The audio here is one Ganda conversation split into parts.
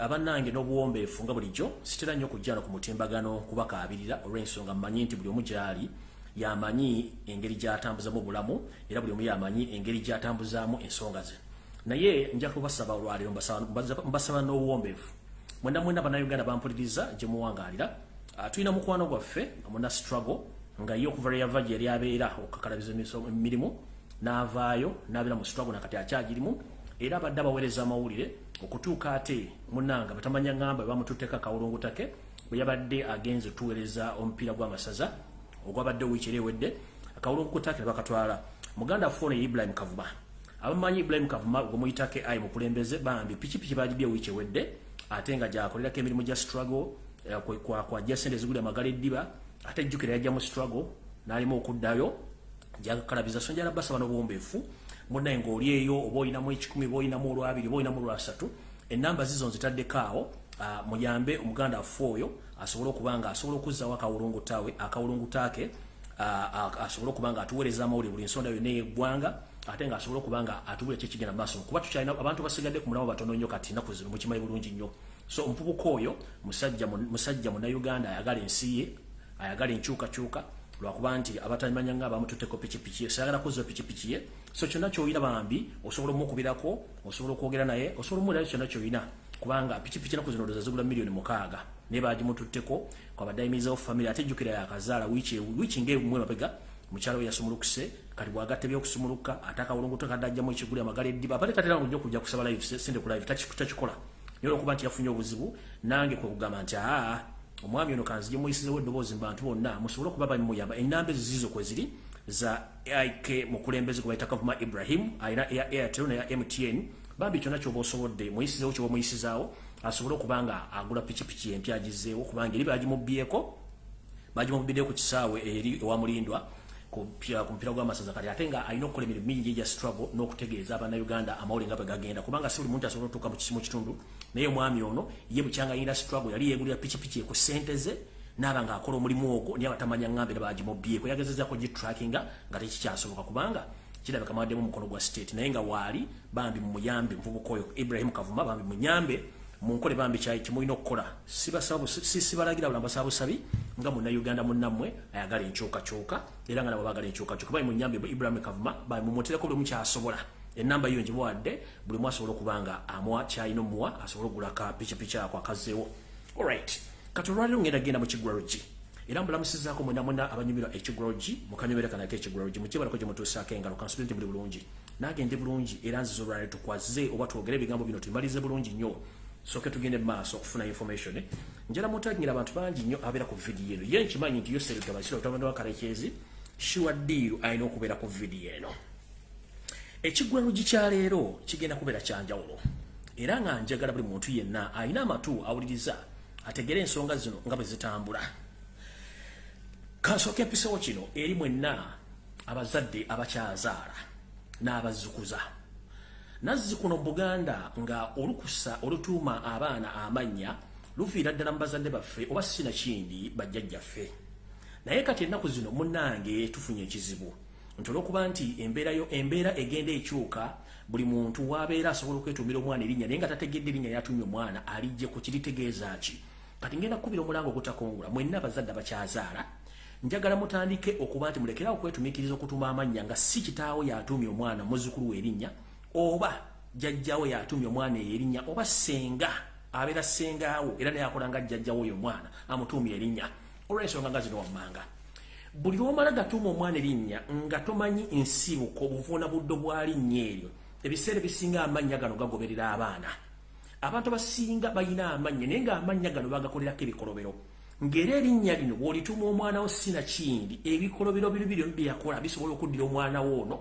abannange n'obuwombeefu nga bulijjo sitera nnyo okujjano ku mutimbagano kubakaabirira olw'ensonga mmanyi nti buli omu gyali yamanyi engeri gy'atambuzamu obulamu era buli omu yamanyi engeri gy'atambuzaamu ensonga ze. Naye nja kubasaba olwaleero mbasaba n'obuwombeefu. Mwenda mwenda bannayuganda bampuliriza gye muwangaalira tulina mukwano gwaffe muna struggle nga ye okuva lweyava gye yali abeera okukakalabiza emirimu n'avaayo n'abeera mu struggle nakati akyagirimu era abadde abaweereza amawulire okutuuka ate munanga batamanya ngamba bamututteko akawulungutake bwe yabadde agenze otuweereza omupiira gw'amasaza ogwabadde wiiki era ewedde akawulungutake ne bakatwala. Muganda afuone ibrahim kavuma. Abamanyi ibrahim kavuma gwemuyitake ayi mukulembeze bambi pikipiki bagibye wiiki ewedde ate nga gyakolerako emirimu gya struggle eh, kwajja sente ezigulira amagala eddiba ate ejjukira yajja mu struggle n'alimu okuddayo gyakalabiza so njala basaba n'obuwombeefu munaye ng'oli eyo oba olinamu ekikumi oba olinamu olwabiri oba olinamu olwasatu enamba zizo nzitaddeko awo muyambe omuganda affe oyo asobole okuba nga asobola okuzzawo akawulungutawe akawulungutaake asobole okuba nga atuweereza amawulire buli ensonda yonna eyeggwanga ate ng'asobola okuba nga atubula kyekigenda maaso. Kuba tukyalina abantu basigadde ku mulamu batono nnyo kati nnaku zino mukimanyi bulungi nnyo. So omuvubuka oyo musajja munnauganda ayagala ensi ye ayagala enkyukakyuka lwakuba nti abatamanya nga abamututteko pikipiki ye sayagala kuzza pikipiki ye so kyonna kyoyina bambi osobola omukubirako osobola okwogera naye osobola omulirayo kyonna kyoyina kubanga pikipiki naku zino doza zigula miliyoni mukaaga. Naye bagimututteko kwabadde ayimirizawo famire ate ejjukira yakazaala wiiki ngaemwe mabega mukyala we yasumulukuse kati bwagatta ebyokusumuluka ate akawulunguto kadde ajjamu ekiguli amagala eddiba apate tatera nga ojja okujja kusaba live sente ku live takikola. Naye olwokuba nti yafunye obuzibu nange kwe kugamba nti aa omwami ono kanzije muyisizewo eddoboozi mu bantu bonna musobole okuba bamuyamba. Enamba ezo zizo kwe ziri za ik mukulembeze gwe bayita kavuma ibrahim alina eya airtel neya mtn bambi kyonna kyoba osobodde muyisizewo kyoba muyisizaawo asobole okuba nga agula pikipiki empya agizeewo kubanga eri bagimubyeko bagimubiddeyo ku kisaawe eri ewamulindwa ku mupiira gw'amasaza kati ate nga alina okukola emirimu mingi egya struggle n'okutegeeza abannayuganda amawulire nga bwe gagenda. Kubanga si buli muntu asobola otuuka mu kitundu naye omwami ono ye bukyanga yina struggle yali yeegulira pikipiki ku ssente ze naaba ng'akola omulimu ogwo naye abatamanya ngambe era bagimubyeko yagezezaako gitrackinga nga tekikyasoboka kubanga kirabika mawaddemu omukono gwa state. Naye nga waali bambi mumuyambe muvubuka oyo ibrahim kavuma bambi munyambe munkole bambi kyayi kimulina okukola. Sibalagira bula mbasaba busabi nga munnauganda munnammwe ayagala enkyukakyuka era nga nabo bagala enkyukakyuka. Bali munyambe ibrahim kavuma bambi mumutereko buli mukyasobola enamba yiyo ngimuwadde buli mu asobola okuba nga amuwa kyalina omuwa asobole ogulaka pikipiki ako akazeewo alright kati olwaliro ngenda genda mu kigwalogi era mbulamusizaako mwena mwena abanyumirwa ekigwalogi mukanyumireka nako ekigwalogi mukibalako gye mutuusaako engalo kansubire nti muli bulungi nagende bulungi era nziza olwaliro tukwaze oba twogere ebigambo bino tumalize bulungi nnyo. Soke tugende maaso okufuna information. Njala mutagingira abantu bangi nnyo abeera ku vidiyo eno. Ye nkimanyi nti yoserika basira otabanda wakalekezi sure deal alina okubeera ku vidiyo eno. Ekigwalugi kyaleero kigenda kubeera kyanjawulo. Era nga njagala buli muntu yenna alina amatu awuliriza ategere ensonga zino nga bwe zitambula. Kansooka empisewo kino eri mwenna abazadde abakyazaala n'abazzukuza nazzikuno mu buganda nga olukusa olutuuma abaana amannya luviira ddala mu bazadde baffe oba sinakindi bajjajjaffe. Naye kati ennaku zino munnange tufunye ekizibu. Nti olwokuba nti embeerayo embeera egenda ekyuka buli muntu wabeera asobola okwetuumira omwana erinnya naye nga tategedde erinnya yatumye omwana alijje ku kiritegeeza ki kati ngenda kukubira omulango ogutakongula mwenna abazadde abakyazaala njagala mutandike okuba nti mulekerawo okwetumiikiriza okutuuma amannya nga si kitaawo yatumye omwana muzzukulu we erinnya oba jjajjawo yatumye omwana eyo erinnya oba senga abeera sengaawo era naye akola nga jjajjawo oyo omwana amutuumye erinnya. Olw'ensonga nga zino wammanga. Buli lwomala gatuuma omwana erinnya nga tomanyi nsibuko obuvuuna buddo bwa linnya eryo. Ebiseera ebisinga amannya gano gagoberera abaana abantu abasinga balina amannya naye ngaamannya gano bagakolerako ebikolobero ng'era erinnya lino bw'olituuma omwana wo sinakindi ebikolobero bino biri byeyakola bisobola okuddira omwana wo ono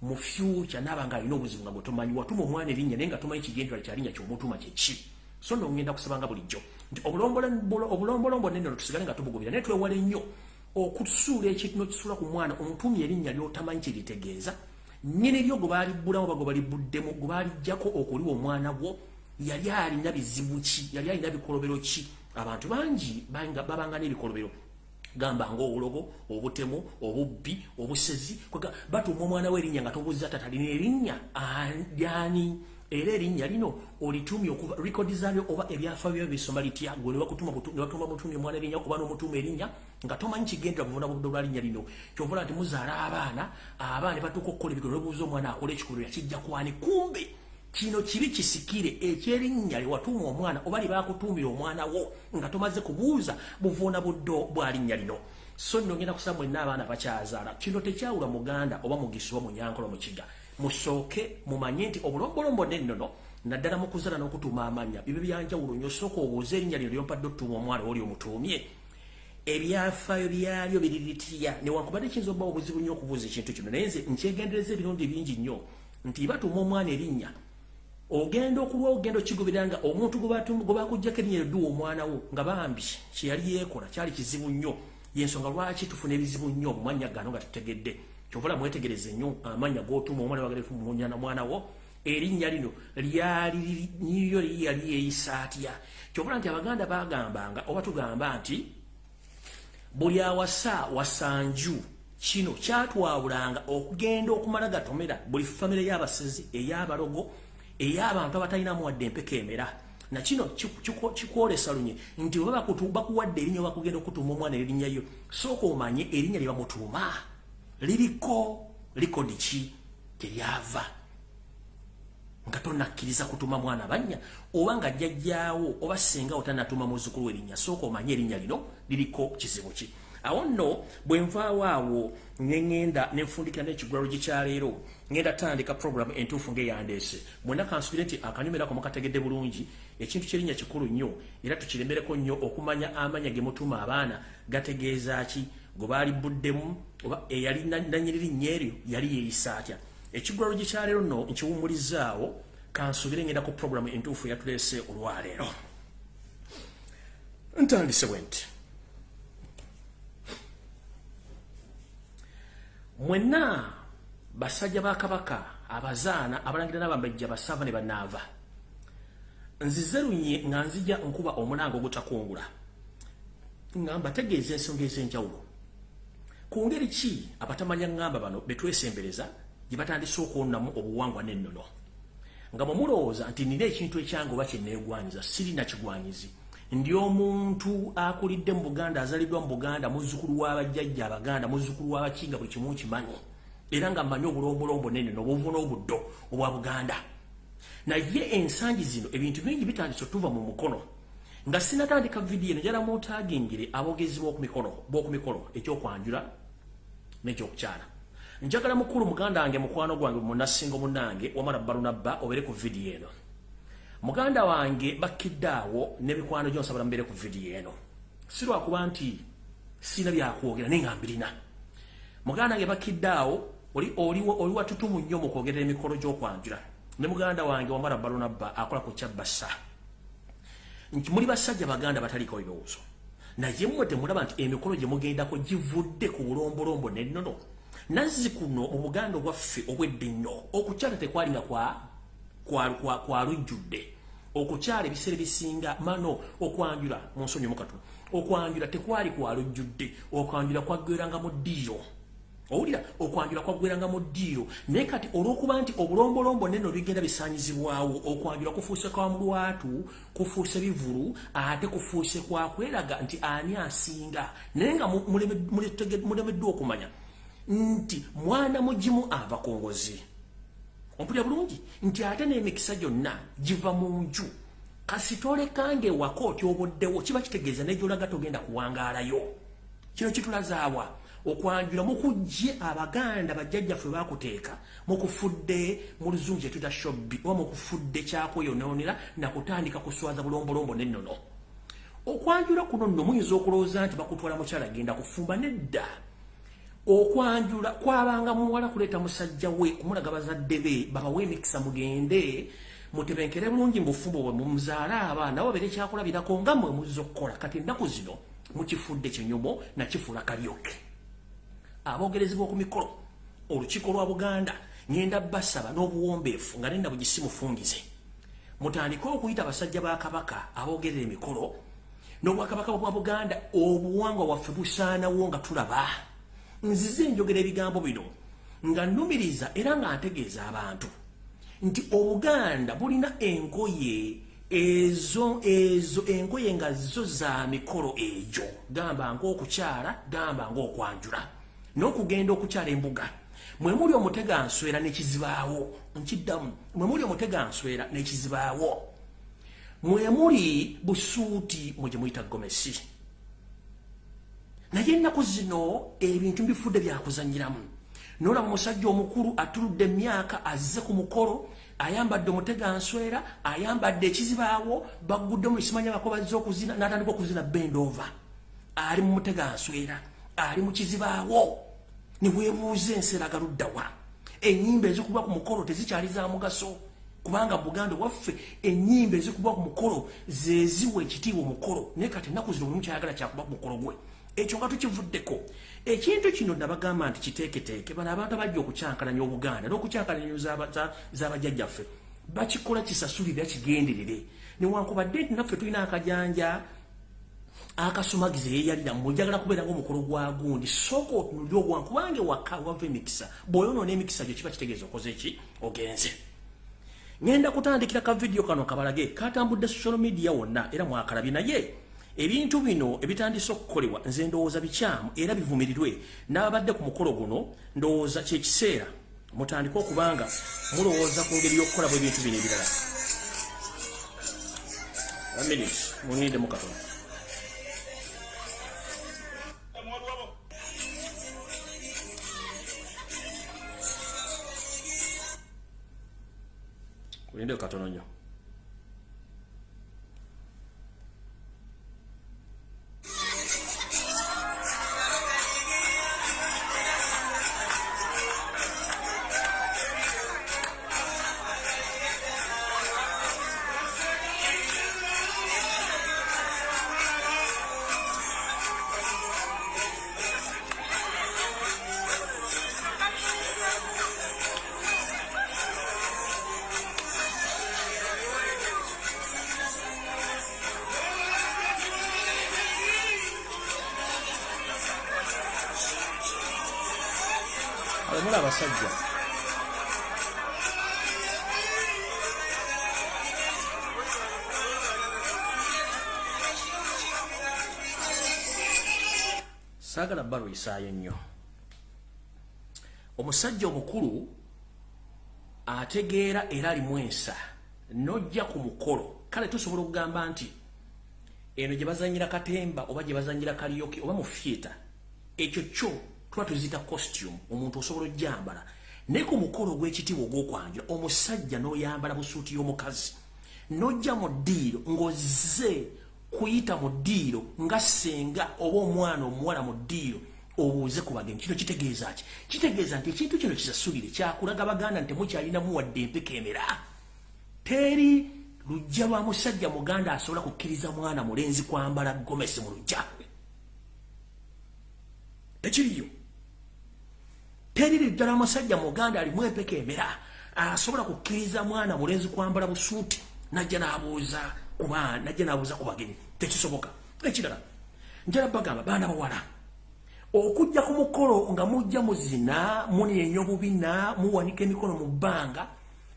mu fyuca naaba nga alina obuzibu nga bwe tomanyi watuma omwana erinnya naye nga tomanyi kigendera kyalinnya kyomutuma kyeki so nno ngenda kusabanga bulijjo. Nti obulombolombo neno tusigale nga tubugubira naye twewale nnyo okusuula ekintu nokisuula ku mwana omutumya erinnya lyotamanyi kyeritegeeza nyini lyo gwe baalibbulamu oba gwe balibbuddemu gwe baalijjako okuliwa omwana gwo yali alina bizibu ki? Yali alina bikolobero ki? Abantu bangi babanga n'ebikolobero. Gamba ngaobulogo obutemu obubbi obusezi batuuma omwana we erinnya nga tobuuza tatalina erinnya ani? Era erinnya lino olitumye okuva rekodi zaalyo oba ebyafa byo bisoma litya? Gwe newakutuma mutumye omwana erinnya oba n'omutuma erinnya nga tomanyi kigendera buvuna budde olwa linnya lino? Kyovola nti muzaala abaana abaana batuuka okukola ebikolo nebuuza omwana akola ekikolero yakijja kwani? Kumbe kino kibi kisikire ekyerinnya lewatuuma omwana oba lyebakutuumira omwana wo nga tomaze kubuuza buvuuna buddo bwa linnya lino. So nno ngenda kusaba mwenna abaana bakyazaala. Kino tekyawula muganda oba mugisi wa munyankolo mukiga musooke mumanye nti obulombolombo nennono naddala mu kuzaala n'okutuuma amannya. Bibe byanjawulo nyo osooka obuuza erinnya lino lyompadde otutuuma omwana oli omutuumye. Ebyafaayo byalyo biriritya newankubadde kiyinza obbawo obuzibu nnyo okubuuza ekintu kino. Naye nze nkyegendereza ebirundi bingi nnyo. Nti batuuma omwana erinnya ogenda okulwa ogenda okigoberera nga omuntu gwe bakuggyako erinnya eryoduwa omwana wo nga bambi kyeyali yeekola kyali kizibu nnyo. Yensonga lwaki tufuna ebizibu nnyo omumanya gano nga tutegedde? Kyovala mwetegereze nnyo amanya g'otuuma omwana wagalemunyana mwana wo. Erinnya lino lyali niyo yali yeeyisa atya? Kyovala nti abaganda bagambanga oba tugamba nti buli awasa wasanju kino kyatwawulanga okugenda okumala gatomera buli famire y'abasezi ey'abalogo ey'abantu abatalinamu wadde empeka emera. Nakino kikwolesa lunye nti oba bakuwadde erinnya bakugenda okutuuma omwana erinnya yo sooka omanye erinnya lye bamutuuma. Liriko likodi ki? Teryava nga tonakkiriza kutuma mwana bannya oba nga jjajjaawo oba senga otanatuma muzzukulu erinnya sooka omanye erinnya lino liriko kizibu ki. Awo nno bwe nvaawo awo neŋŋenda nenfundikira n'ekigwalo gyekyaleero ŋŋenda tandika programu entuufu ng'eyandeese mwena kansubire nti akanyumirako mukategedde bulungi ekintu kyerinnya kikulu nnyo era tukiremereko nnyo okumanya amanya ge mutuma abaana gategeeza ki? Gwe baali buddemu oba eyali nanyiririnnya eryo yali yeeyisa atya? Ekigwalo gyekyaleero nno nkiwumulizzaawo kansubire ŋŋenda ku programu entuufu eyatuleese olwaleero. Ntandise bwe nti mwenna basajja ba kabaka abazaana abalangira n'abambejja basava ne banaava. Nzize lunye nga nzija nkuba omulango ogutakungula nga mbategeeza ensonga ez'enjawulo. Ku ngeri ki abatamanya ŋŋamba bano be twesembereza gye batandise okwonamu obuwangwa n'ennono? Nga bwe mulowooza nti nina ekintu ekyange oba kyenneegwanyiza siri nakigwanyizi ndi omuntu akulidde mu buganda azaliddwa mu buganda muzzukulu w'abajjajja abaganda muzzukulu w'abakinga buli kimu kimanyi era nga mmanyi obulombolombo nene nobuvu n'obuddo obwa buganda. Naye ensangi zino ebintu bingi bitandise otuva mu mukono. Nga sinatandika vidiyo nejala muotagingire abogezi b'oku mikolo ekyokwanjula n'ekyokukyala. Njagala mukulu muganda wange mukwano gwange munasingo munange wamala balunabba obere ku vidiyo eno. Muganda wange bakidde awo n'ebikwano gyonsabala mbeere ku vidiyo eno. Si lwakuba nti sina byakwogera naye nga mbirina. Muganda wange bakidde awo oli watutumu nnyo mu kwogerera emikolo gy'okwanjula. Ne muganda wange wamala balonabba akola ku kyabbasa nti muli basajja baganda bataliko ebirowoozo naye mmwe temulaba nti emikolo gye mugendako givudde ku bulombolombo nennono nazzi kuno mu buganda obwaffe obwedde nnyo okukyala tekwalinga kwa lujjudde. Okukyala ebiseera bisinga mano okwanjula mu nsonyi mukatu okwanjula tekwali kwalujjudde okwanjula kwaggweranga mu ddiiro owulira okwanjula kwaggweranga mu ddiiro naye kati olw'okuba nti obulombolombo neno bigenda bisanyizibwawo okwanjula kufuuse kwa mulwatu kufuuse bivulu ate kufuuse kwakweraga nti ani asinga. Naye nga mulemeddwa okumanya nti mwana mugimu ava kongozi ompulira bulungi nti ate n'emikisa gyonna giva mu nju. Kasitole kange waka otyoboddewo kiba kitegeeza nejolaga togenda kuwangaalayo. Kino kitulazaawa okwanjula mukujje abaganda bajjajjaffe bakuteeka mukufudde mu luzungu kyetuta shobbi oba mukufudde kyakweyonoonera nakutandika kuswaza bulombolombo nennono. Okwanjula kuno nno muyinza okulowooza nti bakutwala mukyala genda kufumba nedda. Okwanjula kwabanga muwala kuleeta musajja we kumulaga bazadde be babawe emikisa mugende mutebenkere bulungi mubufumbo bwe mumuzaala abaana babere kyakulabirako nga mwe muzza okukola. Kati ennaku zino mukifudde kinyumo nakifuula kalyoke abogerezi b'oku mikolo olukiiko lwa buganda ngenda basaba n'obuwombeefu nga nenda bugisi mufungize. Mutandike okuyita abasajja ba kabaka abogerera emikolo n'obwakabaka bwa buganda obuwangwa waffe busaanawo nga tulaba. Nzize njogera ebigambo bino nga nnumiriza era nga ntegeeza abantu nti obuganda bulina engoye ezo ezo engoye nga zo za mikolo egyo. Gamba ngaokukyala gamba ngaokwanjula n'okugenda okukyala embuga. Mwemuli omuteganswera nekizibaawo nkiddamu mwemuli omuteganswera nekizibaawo mwemuli busuuti mwe gye muyita gomesi. Naye ennaku zino ebintu bifudde byakuzanyiramu nolaba musajja omukulu atuludde emyaka azze ku mukolo ayambadde omuteganswera ayambadde ekizibaawo bagguddemu esimanya bakobazza okuzina natandika okuzina bendova ali mu muteganswera ali mu kizibaawo niweebuuza enseera galuddawa enyimba ezikubwa ku mukolo tezikyali za mugaso. Kubanga buganda waffe enyimba ezikubwa ku mukolo zeziwa ekitiibwa omukolo. Naye kati ennaku zino buli mukyayagala kyakuba ku mukolo gwe. Ekyo nga tukivuddeko. Ekintu kino nabagamba nti kiteeketeeke. Bano abantu abajja okukyankalanya obuganda n'okukyankalanya z'abajjajjaffe bakikola kisasulira kigenderere newankubadde nti naffe tulina akajanja akasumagiza eyeyalira mujagala kubeera ngaomukolo gwa gundi. Sooka otunuli ogwan kubanga waka wava emikisa bw'oyonoona emikisa gyo kiba kitegeeza okoze ki? Ogenze. Ngenda kutandikira ka vidiyo kano kabalage katambudde social media wonna era mwakalabye naye. Ebintu bino ebitandise okukolebwa nze ndowooza bikyamu era bivumirirwe. N'ababadde ku mukolo guno ndowooza kyekiseera mutandike okubanga mulowooza ku ngeri y'okukola bw ebintu bino ebirala. Munindemu katono kulinde katono nnyo balwisaayo nnyo omusajja omukulu ategeera era alimu ensa nojja ku mukolo. Kale tusobola okugamba nti eno gye bazanyira katemba oba gye bazanyira kaliyoki oba mu fieta ekyo kyo tuba tuzita costume omuntu osobola ojjambala. Naye ku mukolo ogw'ekitiibwa ogw'okwanjula omusajja n'oyambala busuuti y'omukazi n'ojja mu ddiiro ng'ozze kuyita mu ddiiro nga ssenga oba omwana omuwala mu ddiiro obuuze ku bagenyi kino kitegeeza ki? Kitegeeza nti ekintu kino kisasulire kyakulaga baganda nti temukyalinamu wadde empeka emera. Teri lujja lwa musajja muganda asobola kukkiriza mwana mulenzi kwambala gomesi mu lujja tekiriyo. Teriri ddala omusajja muganda alimu empeka emera asobola kukkiriza mwana mulenzi kwambala busuuti najja nabuuza kuba najja nabuuza ku bagenyi tekisoboka. Ekirala njala bagamba baana bawala okujja ku mukolo nga mujja muzina muneenya obubina muwanika emikono mu bbanga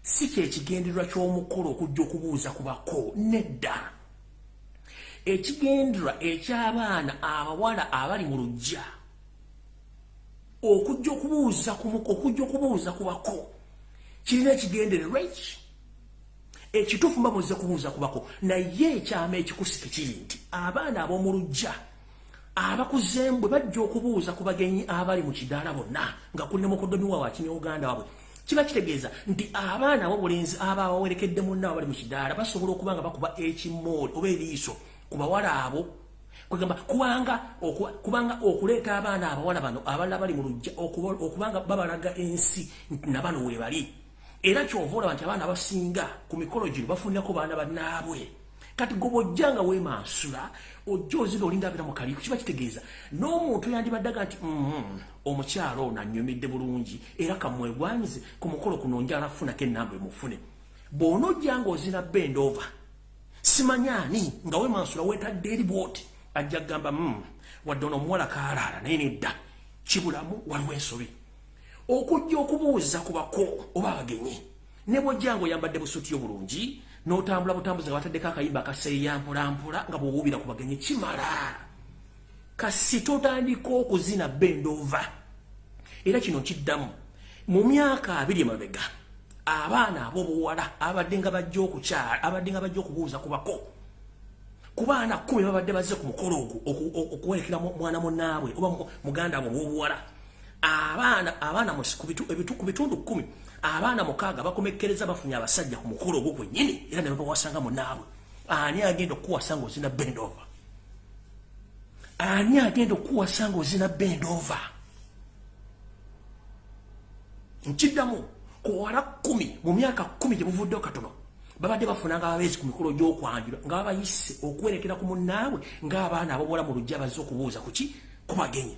si kyekigendererwa ky'omukolo okujja okubuuza ku bako nedda. Ekigendererwa eky'abaana abawala abali mu lujja okujja okubuuza okujja okubuuza ku bako kirina ekigendererwa eki? Ekituufu mba muze kubuuza ku bako naye ekyama ekikusike kiri nti abaana ab'omu lujja abakuzeemu bwe bajja okubuuza ku bagenyi abali mu kidaala bonna nga kulina mukodomi wa wakine uganda wabwe kiba kitegeeza nti abaana ab'obulenzi aba bawerekedde munna abali mu kidaala basobola okuba nga bakuba ekimooli oba eriiso ku bawala abo. Kwegamba kubanga kubanga okuleeta abaana abawala bano abalala bali mu lujja okubanga babalaga ensi nabano weebali era kyova olaba nti abaana abasinga ku mikolo gino bafunirako baana bannaabwe kati goba ojjanga weemansula ojja ozira olinda abeera mu kaliiko kiba kitegeeza. N'omuntu yandibaddaga nti mm-hmm, omukyalo ono annyumidde bulungi era kamwegwanyize ku mukolo kuno njala afunako enamba emufune. Bw'onaojjanga ozina bendova simanyaani nga weemansula weetadde eri bwoti? Ajja kugamba mm, wadde ono omuwala kaalaala naye nedda kibulamu waliwo ensobi okujja okubuuza ku bako oba abagenyi ne bwojja ngaoyambadde busuuti obulungi n'otambula butambuzi nga bataddeko akayimba akaseeya mpolampola nga bwowubira ku bagenyi kimala kasi totandika okuzina bendova. Era kino kiddamu mu myaka abiri emabega abaana ab'obuwala abadde nga bajja okukyala abadde nga bajja okubuuza ku bako ku baana kumi babadde bazze ku mukolo ogwo okuwerekera mwana munnaabwe oba muganda mu bw'obuwala abaana abaana ku bitundu kumi abaana mukaaga bakomekkereza bafunye abasajja ku mukolo ogwo gwennyini era ne babawasanga munnaabwe ani agenda okukuwasa ngaozina bendova? Ani agenda okukuwasa ngaozina bendova? Nkiddamu kuwala kumi mu myaka kumi gye buvuddeo katono babadde bafunanga ababeezi ku mikolo gy'okwanjula nga babayise okuwerekera ku munnaabwe ng'abaana abawola mu lujja bazze okubuuza kuki kubagenye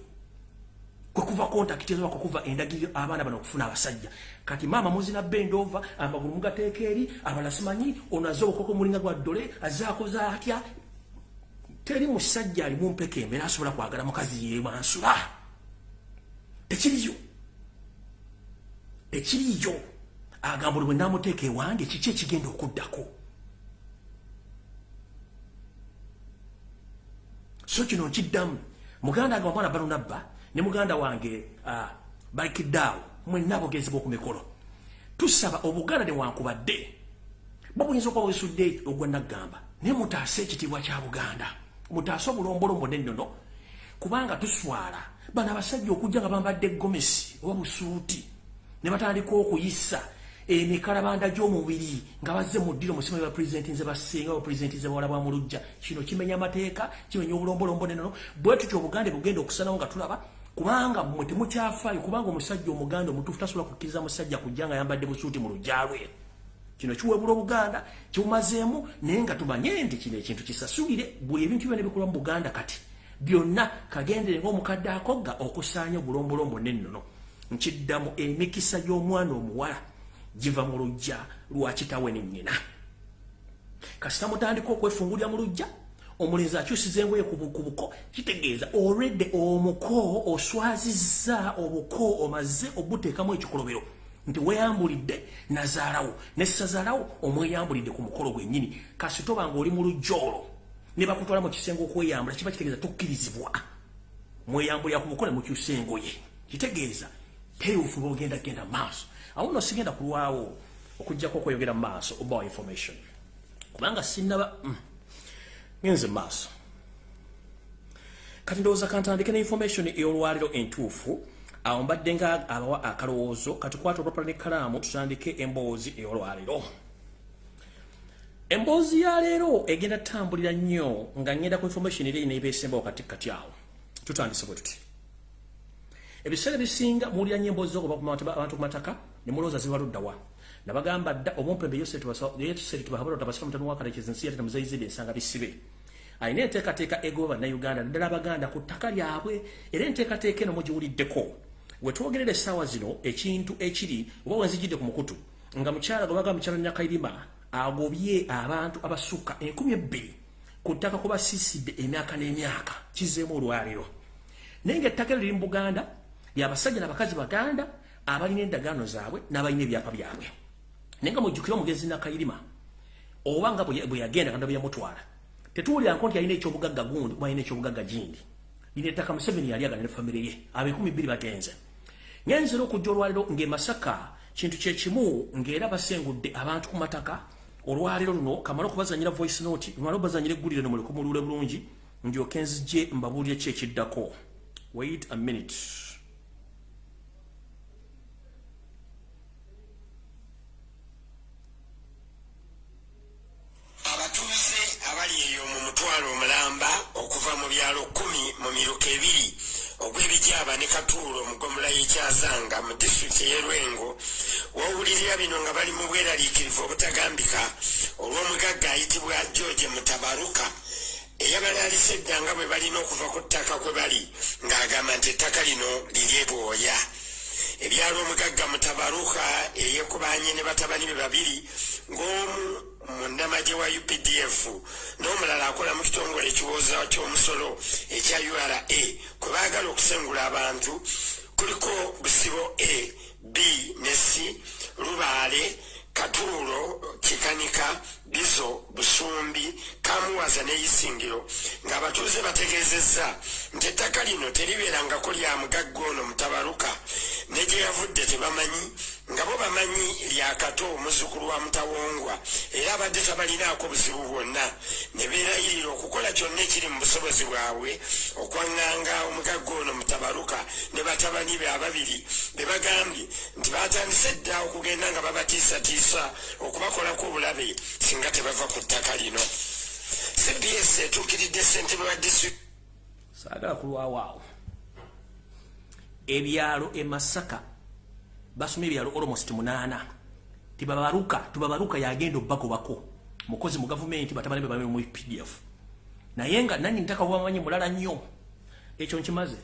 kwekuva kontakiti ezoba kukuva endagiriro abaana bano okufuna abasajja kati maama muzina bendova amagulu mugateeka eri abala simanyi ono azze obukoko mulinga gwa ddole azze akoza atya teri musajja alimu mpeka embeera asobola kwagala mukazi yebwansula tekiriyo tekiriyo agamba oli bwe namuteeka ewange kiki ekigenda okuddako? So kino nkiddamu. Muganda agamba omwana balunabba ne muganda wange uh, balikiddaawo mwenna bogezebwa ku mikolo tusaba obuganda ne wankubadde. Babuyinza okuba bwesudde ogwa naggamba naye mutaase ekitiibwa kya buganda. Mutaase obulombolombo nennono kubanga tuswala bano abasajja okujja nga bambadde gomesi oba busuuti ne batandika okuyisa emikalabanda gy'omubiri nga bazze mu ddiro musimayi bapurezidenti nze basinga bapurezidenti ze bawala bwa mulujja kino kimenya amateeka kimenya obulombolombo nennono bwe tutyo obuganda bugenda okusanawo nga tulaba kubanga mwe temukyafaayo kubanga omusajja omuganda omutuufu tasobola kukkiriza musajja kujja nga yambadde busuuti mu lujja lwe kino kiwebula obuganda kibumazeemu naye nga tumanye nti kino ekintu kisasulire buli ebintu byona bikolwa mu buganda kati. Byonna kagendere ngaomukadde akogga okusaanya obulombolombo nennono nkiddamu emikisa gy'omwana omuwala giva mu lujja lwakitawe nennyina kasita mutandika okwefungulya mu lujja omulenzi akyusiza engoye ku buko kitegeeza olwedde omuko oswazizza obuko omaze obuteekamu ekikolobero nti weeyambulidde nazaalawo nessazaalawo omweyambulidde ku mukolo gwennyini. Kasi toba nga oli mu lujjoolo ne bakutwala mu kisenge okweyambula kiba kitegeeza tokkirizibwa. Mweyambulira ku buko ne mukyusa engoye. Kitegeeza terufu bogenda genda maaso. Awo no sigenda kulwawo okugjako okweyogera mu maaso obawa information. Kubanga sinaba mm. Ngenze maaso. Kati ndowooza kantandike ne information ey'olwaliro entuufu awo mbadde nga abawa akalowoozo kati kwata olwapala nekkalaamu tutandike emboozi ey'olwaliro. Emboozi ya leero egenda tambulira nnyo nga ngenda ku information eri neebeesembawo kati kati awo. Tutandise bwe tuti. Ebiseera ebisinga muwulira nnyo emboozi zokubantu ku mataka ne mulowooza zibaluddawa nabagamba dda omumpembe yosetubahabaltabasika mutano wakalekyezi nsi yate namuzayizidde ensanga bisibe. Alina enteekateeka egoba bannayuganda naddala abaganda ku ttaka lyabwe era enteekateeka eno mugiwuliddeko. Wetwogerera essaawa zino ekintu ekiri oba wenzijidde ku mukutu nga mukyala gwebaga mukyala nyakairima agobye abantu abasukka enkumi ebbiri ku ttaka kuba siisidde emyaka n'emyaka kizeemu olwaliro. Naye nga ettaka liri mu buganda lyabasajja nabakazi baganda abalina endagaano zaabwe n'abalina ebyapa byabwe naye nga mujjukire omugezi nakayirima oba nga bwe yagenda kanda bwe yamutwala tetuwulira nko nti alina ekyobugagga gundi oba alina ekyobugagga gindi. Lina ettaka museveni yali agana ne famire ye abekumi bbiri bagenze. Ngenzera okujja olwaliro ng'emasaka kintu kyekimu ng'era basengudde abantu ku mataka olwaliro luno kamala okubazanyira voice note mala obazanyira eggulire no mulikumulule bulungi ndyoke nzije mbabuulire ki ekiddako. Wait a minute byalo kumi mu miruka ebiri. Ogw'ebijaba ne katuulo mugomola y'ekyazanga mu disitulikiti ey'erwengo wawulirira bino nga bali mu bweraliikirivu obutagambika olw'omugagga ayitibwa george mutabaruka. Eyabalaalisa edda nga bwe balina okuva ku ttaka kwe bali ng'agamba nti ettaka lino liri ebwoya ebyalo omugagga mutabaruka eyekubanye ne batabani be babiri ng'omu munnamagye wa updf n'omulala akola mu kitongole ekiwooza ky'omusolo ekya ura kwe baagala okusengula abantu kuliko busibo a b ne c lubaale katuulo kikanika bizo busumbi kamuwaza n'eyisingiro ng'abatuuze bategeezezza nti ettaka lino teribeerangako lya mugagga ono mutabaluka ne gye yavudde tebamanyi nga bo bamanyi lyakato omuzukulu wa mutawongwa era abadde tabalinaako buzibu bwonna. Ne beerayirira okukola kyonna ekiri mu busobozi bwabwe okwaŋŋanga omugagga ono mutabaluka ne batabani be ababiri be bagambye nti batandise dda okugenda nga babatiisatiisa okubakolako obulabe singa tebava ku ttaka lino. Cbs etuukiridde ssentebe wa disitulikiti. Saagala kulwawaawo ebyalo emasaka basoma ebyalo almost munaana. Tibabaluka tubabaluka yagenda obbagobako mukozi mu gavumenti batabani be mu pdf naye nga nani ntaka bwamanyi mulala nnyo. Ekyo nkimaze.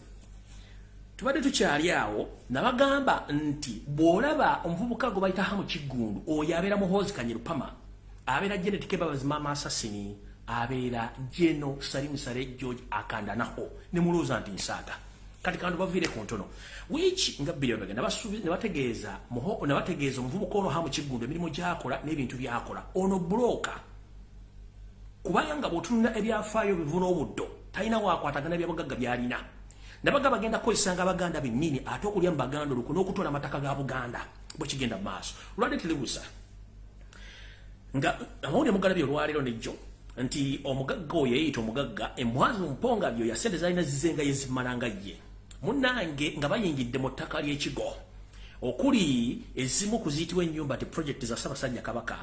Tubadde tukyali awo nabagamba nti bw'olaba omuvubuka gwe bayitaha mu kiggundu oyo abeera muhoozi kanyerupama abeera genetic babazima amasasini abeera geno salimusale george akandanaho. Nemulowooza nti nsaaga kati kantu baviire ku ntono. Wiki nga bbiri bagenda nebategeeza nebategeeza omuvubuka ono ha mu kiggundu emirimu gyakola n'ebintu byakola. Ono buloka kubanga bw'otunula ebyafaayo bivuna obuddo talina wakwatagana byabugagga byalina. Nabaga bagenda kukozesanga abaganda bennyini ate okulya mu baganda olukwe n'okutwala amataka ga buganda bwekigenda mu maaso. Olwadde tiribusa nga amawulire mugalabye olwaleero nejjo nti omugagga oyo yeyita omugagga emwazi mumponga byo yasente zalina zizenga yezimalanga ye munange nga bayingidde mu ttaka ly'ekigo okuli ezimu kuziyitibwa ennyumba ti projekiti za ssaabasajja kabaka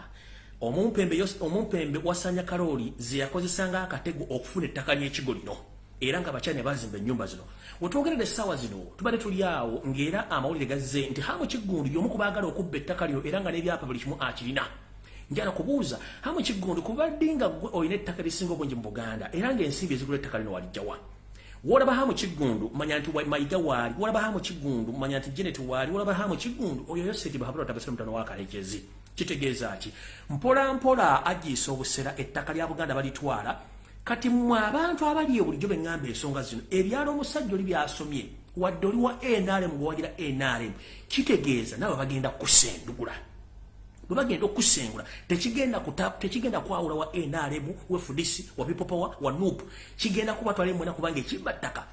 omumpembe omumpembe wasanya kalooli ze yakozesanga akatego okufuna ettaka ly'ekigo lino era nga bakyali ne bazimba ennyumba zino. Wetwogerera essaawa zino tubadde tuli awo ng'era amawulire gazze nti hamu kiggundu y'omu ku baagala okubba ettaka lyo era nga n'ebyapa buli kimu akirina njala kubuuza hamu kiggundu kubadde nga gwe olina ettaka lisinga obungi mu buganda era ng'ensimbi ezigula ettaka lino walijjawa wolaba hamu kiggundu manya nti mayiga waali wolaba hamu kiggundu manya nti genet waali wolaba hamu kiggundu oyo yoseti bahabula tabasire mutano wakalekezi kitegeeza ki? Mpola mpola agiisa obusera ettaka lya buganda balitwala kati mmwe abantu abali bulijjo beŋŋamba ensonga zino ebyalo omusajja oli byasomye wadde oli wa nrm gwewagira nrm kitegeeza nawe bagenda kusendugula bagenda okusengula tekigenda tekigenda kwawula wa nrm wa fdc wa people power wa nup kigenda kubatwala emwena kubanga ekibba ttaka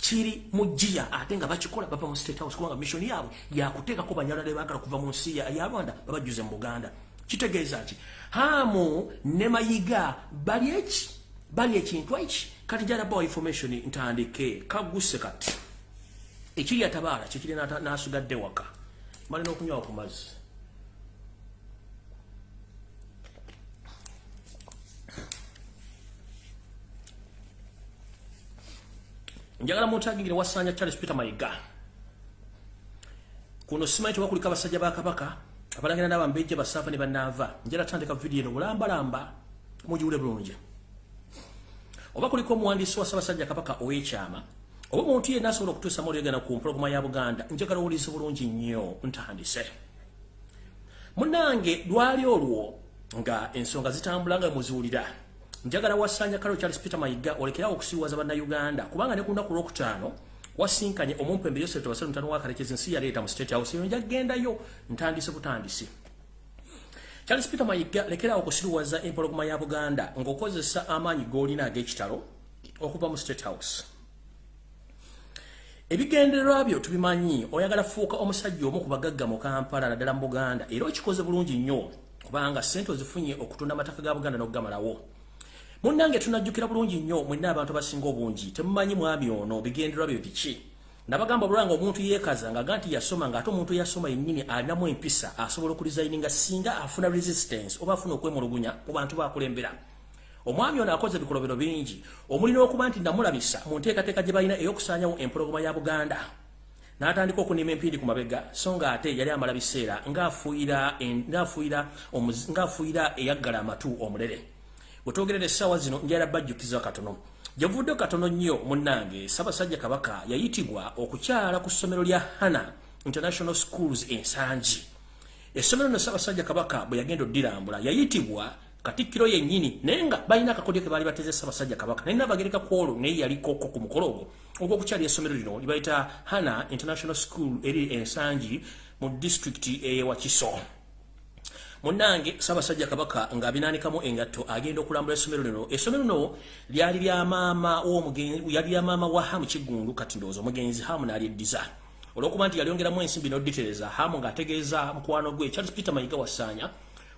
kiri mu jjiya ate nga bakikola bava mu state house kubanga missioni yaabwe yakuteekako banyalala bagala kuva mu nsi ya rwanda babajjuze mu buganda. Kitegeeza ki hamu ne mayiga bali eki? Bali ekintu eki kati jalabawa information ntandike kaguse kati. Ekiri atabaala kikiri nasigadde waka. Malina okunywawo ku mazzi njagala muntagingire wasanya charles peter mayiga. Kuno simanyi tewakulika abasajja ba kabaka abalangira n'abambejja basaafa ne banaava njala tandika vidiyo eno bulambalamba mugiwule bulungi. Oba kuliko omuwandiisi wa ssaabasajja kabaka ow'ekyama oba omuntu yenna asobola okutuusa maolyogana ku mpologoma ya buganda njagala owulize bulungi nnyo ntandise. Munange lwali olwo nga ensonga zitambula nga muziwulira njagala wasanya kalo charles peter mayiga olekerawo okusiiwaza bannayuganda. Kubanga ne ku lunaku lwokutaano wasinkanye omumpembe yosef tewasale mutano wakalekezi ensi yaleeta mu state house eyo njagendayo ntandise butandisi. Charles peter mayiga lekerawo okusiruwaza empologoma ya buganda ng'okozesa amaanyi g'olina ag'ekitalo okuva mu state house. Ebigendererwa byo tubimanyi oyagala fuuka omusajja omu ku bagagga mu kampala naddala mu buganda era okikoze bulungi nnyo kubanga sente ozifunye okutunda amataka ga buganda n'okugamalawo munnange tunajjukira bulungi nnyo mwenna abantu abasinga obungi temumanyi mwami ono bigendererwa byo biki? Nabagamba bulwanga omuntu yeekaza nga nti yasoma ng'ate omuntu yasoma yennyini alinamu empisa asobola okulizayininga singa afuna resistance oba afuna okwemulugunya mu bantu bakulembera omwami ono akoze ebikolobero bingi. Omulina okuba nti namulabisa mu nteekateeka gye balina ey'okusaanyawo empologoma ya buganda. N'atandika okunima empindi ku mabega so nga ate yali amala biseera ng'afuuyira eyaggala amatu omulere wetwogerera essaawa zino njala bajjukiza katono. Gyevudde katono nnyo munnange ssaabasajja kabaka yayitibwa okukyala ku ssomero lya hana international schools ensangi. Essomero no ssaabasajja kabaka bwe yagenda oddirambula yayitibwa katikkiro yennyini naye nga balina akakodyo ke baali bateze ssaabasajja kabaka. Naye nabagereka ku olwo naye yalikoko ku mukolo ogwo ogw'okukyala essomero lino libayita hana international school eri ensangi mu disitulikiti eyewakiso munnange ssaabasajja kabaka ng'abinaanikamu engatto agenda okulambula essomero lino. Essomero lino lyali lya maama yali lya maama wa hamu kiggundu kati ndowooza omugenzi hamu n'alyeddiza. Olw'okuba nti yalyongeramu ensimbi n'odditereza hamu ng'ategeeza mukwano gwe charles peter mayiga wasaanya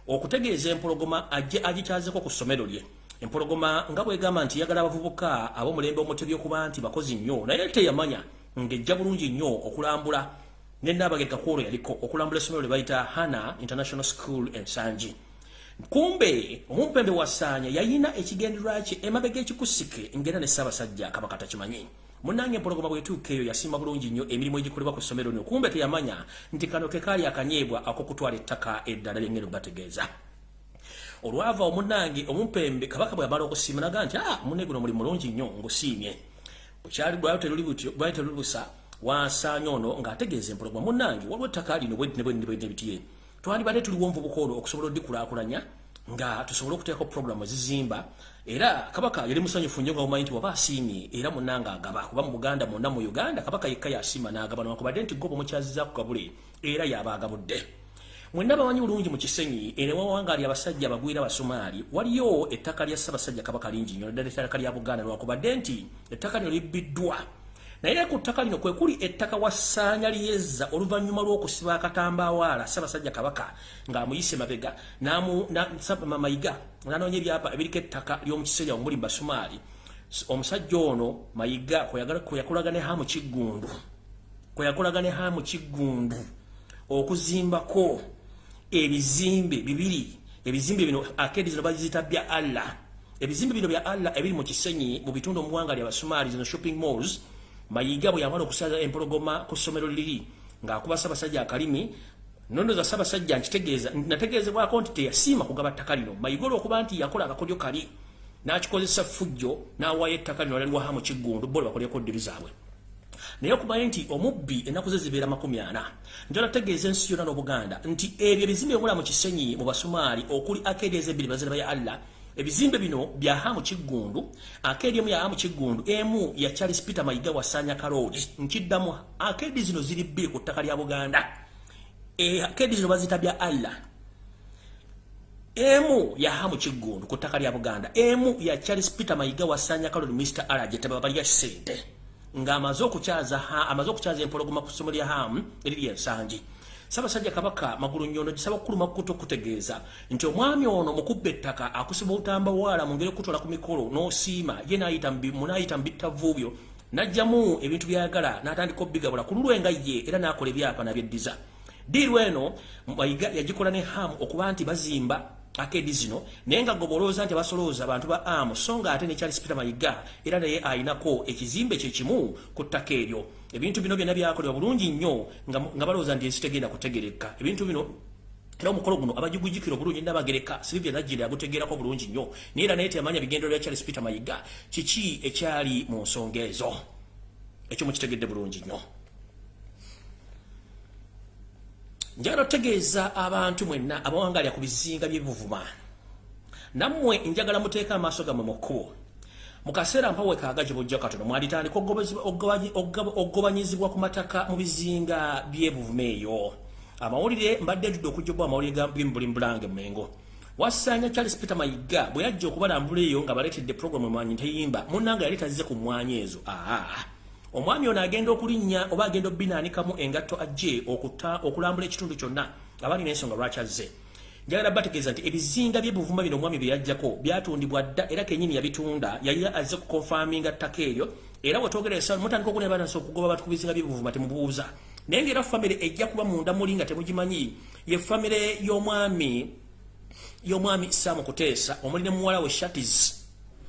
okutegeeza empologoma ajje agikyazeko ku ssomero lye. Empologoma nga bwegamba nti yagala abavubuka ab'omulembe omutebi okuba nti bakozi nnyo naye teyamanya ng'ejja bulungi nnyo okulambula nennabagereka kwolwo yaliko okulambula essomero lye bayita hana international school ensangi kumbe omumpembe wasaanya yayina ekigendererwa kye emabega ekikusike ngera ne ssaabasajja kabaka takimanyi. Munange empologoma bwetuuka eyo yasiima bulungi nnyo emirimu egikolebwa ku ssomero lino. Kumbe teyamanya nti kano ke kaali akanyeebwa ak'okutwala ettaka eddala lyengeri bategeeza olwava omunange omumpembe kabaka bwe yamala okusiima naga nti ah munne guno muli mulungi nnyo ngusiimye. Bukyali bwayo teruli butyo bwayo teruli busa wasaanya ono ng'ategeeza empologoma. Munnange waliwo ettaka lino bwebitiye twandibadde tuliwo nvubuka olwo okusobola oddikulaakulanya nga tusobole okuteekako puroguramu ezizimba. Era kabaka yali musanyufu nnyo nga bumanyi nti waba asiimye era munnange agaba. Kuba mu buganda mwonna mu uganda kabaka yekka yasiima n'agaba newakubadde nti goba omukyaziza ku kabule era yaba agabudde. Mwenna bamanyi bulungi mu kisenyi ene wawangaali abasajja abagwira abasumaali waliyo ettaka lya ssaabasajja kabaka lingi nnyo naddala ettaka lya buganda newakubadde nti ettaka lino libbiddwa naye ku ttaka lino kwe kuli ettaka wasaanya liyezza oluvannyuma lw'okusiba akatambawaala ssaabasajja kabaka ng'amuyise mabega mayiga nanoonya ebyapa ebiriko ettaka ly'omukiseera omuli mu basumaali omusajja ono mayiga kweyakolaga ne hamu kiggundu kweyakolaga ne hamu kiggundu okuzimbako ebizimbe bibiri ebizimbe bino akedi zino baziyita bya allah. Ebizimbe bino bya allah ebiri mu kisenyi mu bitundu omuwanga lya basumaali zino shopping malls mayiga bwe yamala okusaza empologoma ku ssomero liri ng'akuba ssaabasajja akalimi nondoza ssaabasajja nkitegeeza nategeezebwako nti teyasiima kugaba ttaka lino. Mayiga olwokuba nti yakola akakodyo kali n'akikozesa fujjo n'awaayo ettaka lino laliwaha mu kiggundu bo bakolyeko ddiri zaabwe. Naye okumanyi nti omubbi ennaku ze zibeera makumi ana njala tegeeza ensi yonna n'obuganda nti ebyo ebizimbe bimula mu kisenyi mu basumaali okuli akeedi ez'ebbiri baziraba ya allah ebizimbe bino bya hamu kiggundu akeedi emu ya hamu kiggundu emu ya charles peter mayiga wasaanya kaloodi nkiddamu akeedi zino ziri bbiri ku ttaka lya buganda. Akeedi zino bazita bya allah emu ya hamu kiggundu ku ttaka lya buganda. Emu ya charles peter mayiga wasaanya kaloodi mr alage tebabalya sente ng'amaze okukyaza amaze okukyaza empologoma ku ssomo lya hamu eriri ensangi ssaabasajja kabaka magulu nnyondo gisaba kukuluma kukuta okutegeeza nti omwami ono mukubba ettaka akusiba obutamba waala mu ngeri okutwala ku mikolo n'osiima ye munaayita mu bittavuubyo n'ajjamu ebintu byayagala n'atandika obbigabula ku lulwe nga ye era n'akola ebyapa nabyeddiza diiru eno mayiga yagikola ne hamu okuba nti bazimba akedi zino naye nga gobolooza nti abasolooza abantu ba amu so nga ate ne charles peter mayiga era naye ayinako ekizimbe kyekimu ku ttaka eryo ebintu bino byonna byakolebwa bulungi nnyo nga balowooza nti ensi tegenda kutegereka. Ebintu bino era omukolo guno abagigujjukira obulungi nabagereka silivia nagire agutegeerako bulungi nnyo naye era naye teyamanya bigendero bya charles peter mayiga kiki ekyali mu nsonga ezo? Ekyo mukitegedde bulungi nnyo. Njagala otegeeza abantu mwenna abawangalya ku bizinga byebuvuma. Nammwe njagala muteeka amaaso gammwe mu kkubo mu kaseera mpawe kaagaje bujja katono mwalitandika ogobanyizibwa ku mataka mu bizinga byebuvuma eyo amawulire mbadde njudde okujjobwa amawulire gimbulimbulange mengo wasaanya charles peter mayiga bwe yajja okubalambula eyo nga baleetedde puroguramu emwanyi teyimba munnanga yali tazze ku mwanya ezo. Aa omwami ono agenda okulinnya oba agenda obbinaanikamu engatto ajje okulambula ekitundu kyonna abali n'ensonga lwaki azze njagala bategeeza nti ebizinga byebuvuma bino omwami bye yajjako byatundibwa dda era kenyini yabitunda yali azze kukonfaminga ttaka eryo era wetwogeresa mutandika okunebanasa okugoba abantu ku bizinga byebuvuma temubuuza. Naye ngaera famire ejja kuba munda muli nga temugimanyi ye famire y'omwami y'omwami saamu kuteesa omuli ne muwala we shatis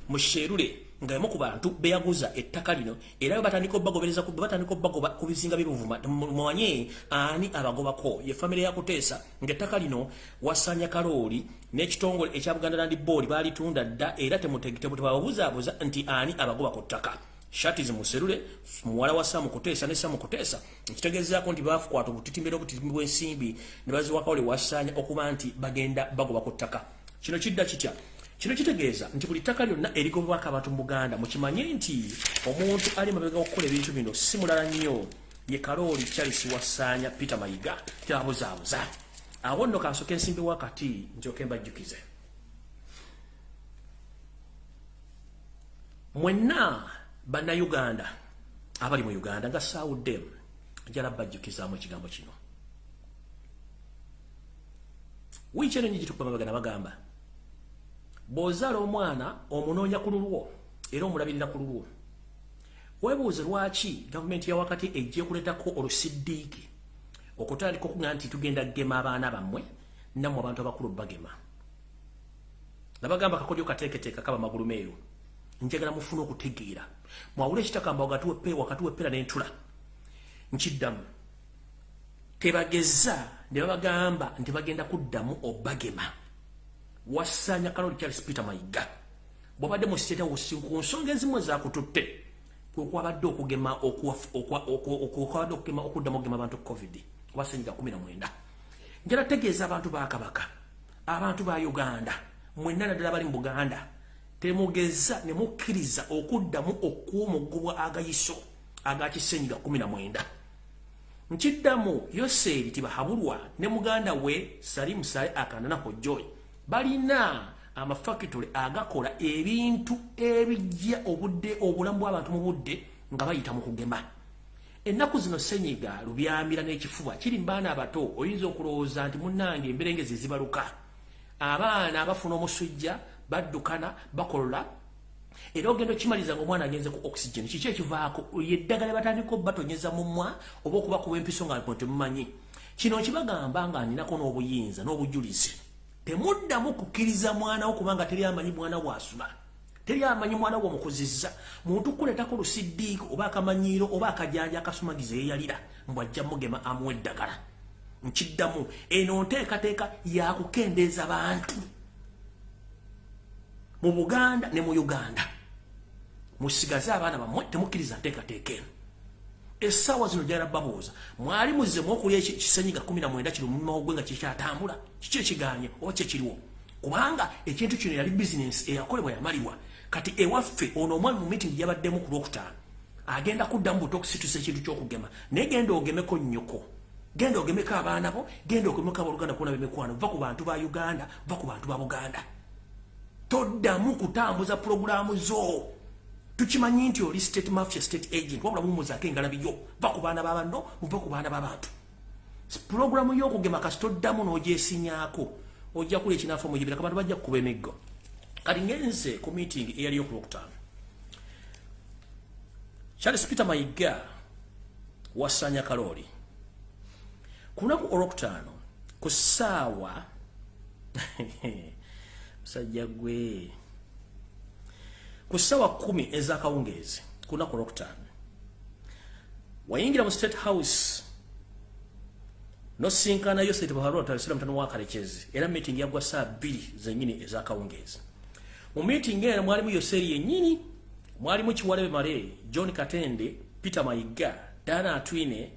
musherule nga emu ku bantu beyaguza ettaka lino era batandika obagobereza batandika obagoba ku bizinga byebuvuma mwanye ani abagobako? Ye famire yakuteesa ngaettaka lino wasanya kalooli n'ekitongole ekya buganda land board balitunda dda era tebababuzaabuza nti ani abagoba ku ttaka. Shati zimuserule muwala wa samu kuteesa ne samu kuteesa nkitegeezaako nti bafukwata obutitimbira obutitimbi bw'ensimbi ne baziwakawole wasanya okuba nti bagenda bagoba ku ttaka. Kino kidda kitya kino kitegeeza nti buli ttaka lyonna erigobwako abantu mu buganda mukimanye nti omuntu ali mabega okukola ebintu bino si mulala nnyo. Ye kalooli charles wasaanya peter mayiga tebabuzaabuza awo nno kansoka ensimbi wakati njoke mbajjukize. Mwenna bannayuganda abali mu uganda nga saawudde njala bajjukizaamu ekigambo kino. Wiiki eno nyigi tukuba mabagana bagamba bw'ozaala omwana omunoonya ku lulwo era omulabirira ku lulwo webuuze lwaki gavumenti ya wakati ejja kuleetako olusiddiiki okutandika okuga nti tugenda gema abaana bammwe nammwe abantu abakulu bagema? Nabagamba kakodyo kateeketeeka kaba magulu meeru njagala mufune okutegeera. Mwawula ekitakamba wakati wepera n'entula nkiddamu. Tebageza ne babagamba nti bagenda kuddamu obagema wassanya kaloli charles peter mayiga bwabadde mu state house ku nsonga ezimu ezakututte kwekwabadde okugema okwabadde okugema okuddamu okugema abantu covid. Obasenyiga 19 njala tegeeza abantu ba kabaka abantu ba uganda mwenna naddala bali mu buganda. Temugeza ne mukkiriza okuddamu okuwomugubwa agayiso agakisenyiga 19 nkiddamu yoseeri tibahabulwa ne muganda we salimu sale akanana hojjoy balina amafakitole agakola ebintu ebijja obudde obulamu bw'abantu mu budde nga bayita mu kugema. Ennaku zino senyiga lubyamira n'ekifuba kiri mbaana abato oyinza okulowooza nti munnange emberengezi zibaluka abaana abafuna omusujja baddukana bakolola. Era ogenda okimaliza nga omwana agenze ku oxygen kiki ekivaako? Yeddagala batandika obatonyeza mumwa oba okubakuba empiso nga temumanyi kino kibagamba nga ninako n'obuyinza n'obujulizi temuddamu kukkiriza mwana wo kubanga teri amanyi mwana bwasula teri amanyi mwana wo omukuzizza muntu kuleetako lusiddiiko oba akamanyiiro oba akajanja akasumagiza eyeyalira mbwajja mugema amuwa eddagala. Nkiddamu eno nteekateeka yakukendeeza bantu. Mu buganda ne mu uganda musigaze abaana bammwe temukkiriza nteekateeka eno essaawa zino gyala babuuza mwali muzzemu okulya ekisenyiga 19 kiri mumawogwe nga kikyatambula kiki ekiganye oba kyekiriwo kubanga ekintu kino yali bizinensi eyakolebwa yamalibwa. Kati ewaffe ono omwami mu mitingi yabaddemu ku lwokutaano agenda kuddamu buto okusitusa ekintu kyokugema. Naye genda ogemeko nnyoko. Genda ogemeko abaana bo genda ogemeko abaluganda kuona bemikwano va ku bantu ba uganda va ku bantu ba buganda. Toddamu kutambuza pulogulaamu zo tukimanyi nti oli state mafia state agent wabula mumuzaako engalabi yo va ku baana babanno muva ku baana babantu pulogulamu y'okugema kasi toddamu n'ogyesinyaako ojja kuli ekinaafa muyibira kabantu bajja kukuba emiggo. Kati ngenze ku meeting eyali yokulwokutaano charles peter mayiga wasanya kalooli ku lunaku olwokutaano ku ssaawa musajja gwe ku ssaawa kumi ezakawungeezi ku lunaku olwokutaano wayingira mu state house nosinkanayo setebaalwatalisira mutano wakalekezi era meeting yagwa saa bbiri zenyini ezakawungeezi. Mu meeting eno mwalimu yoseeri yennyini mwalimu kiwalebe male john katende peter mayiga dana atwine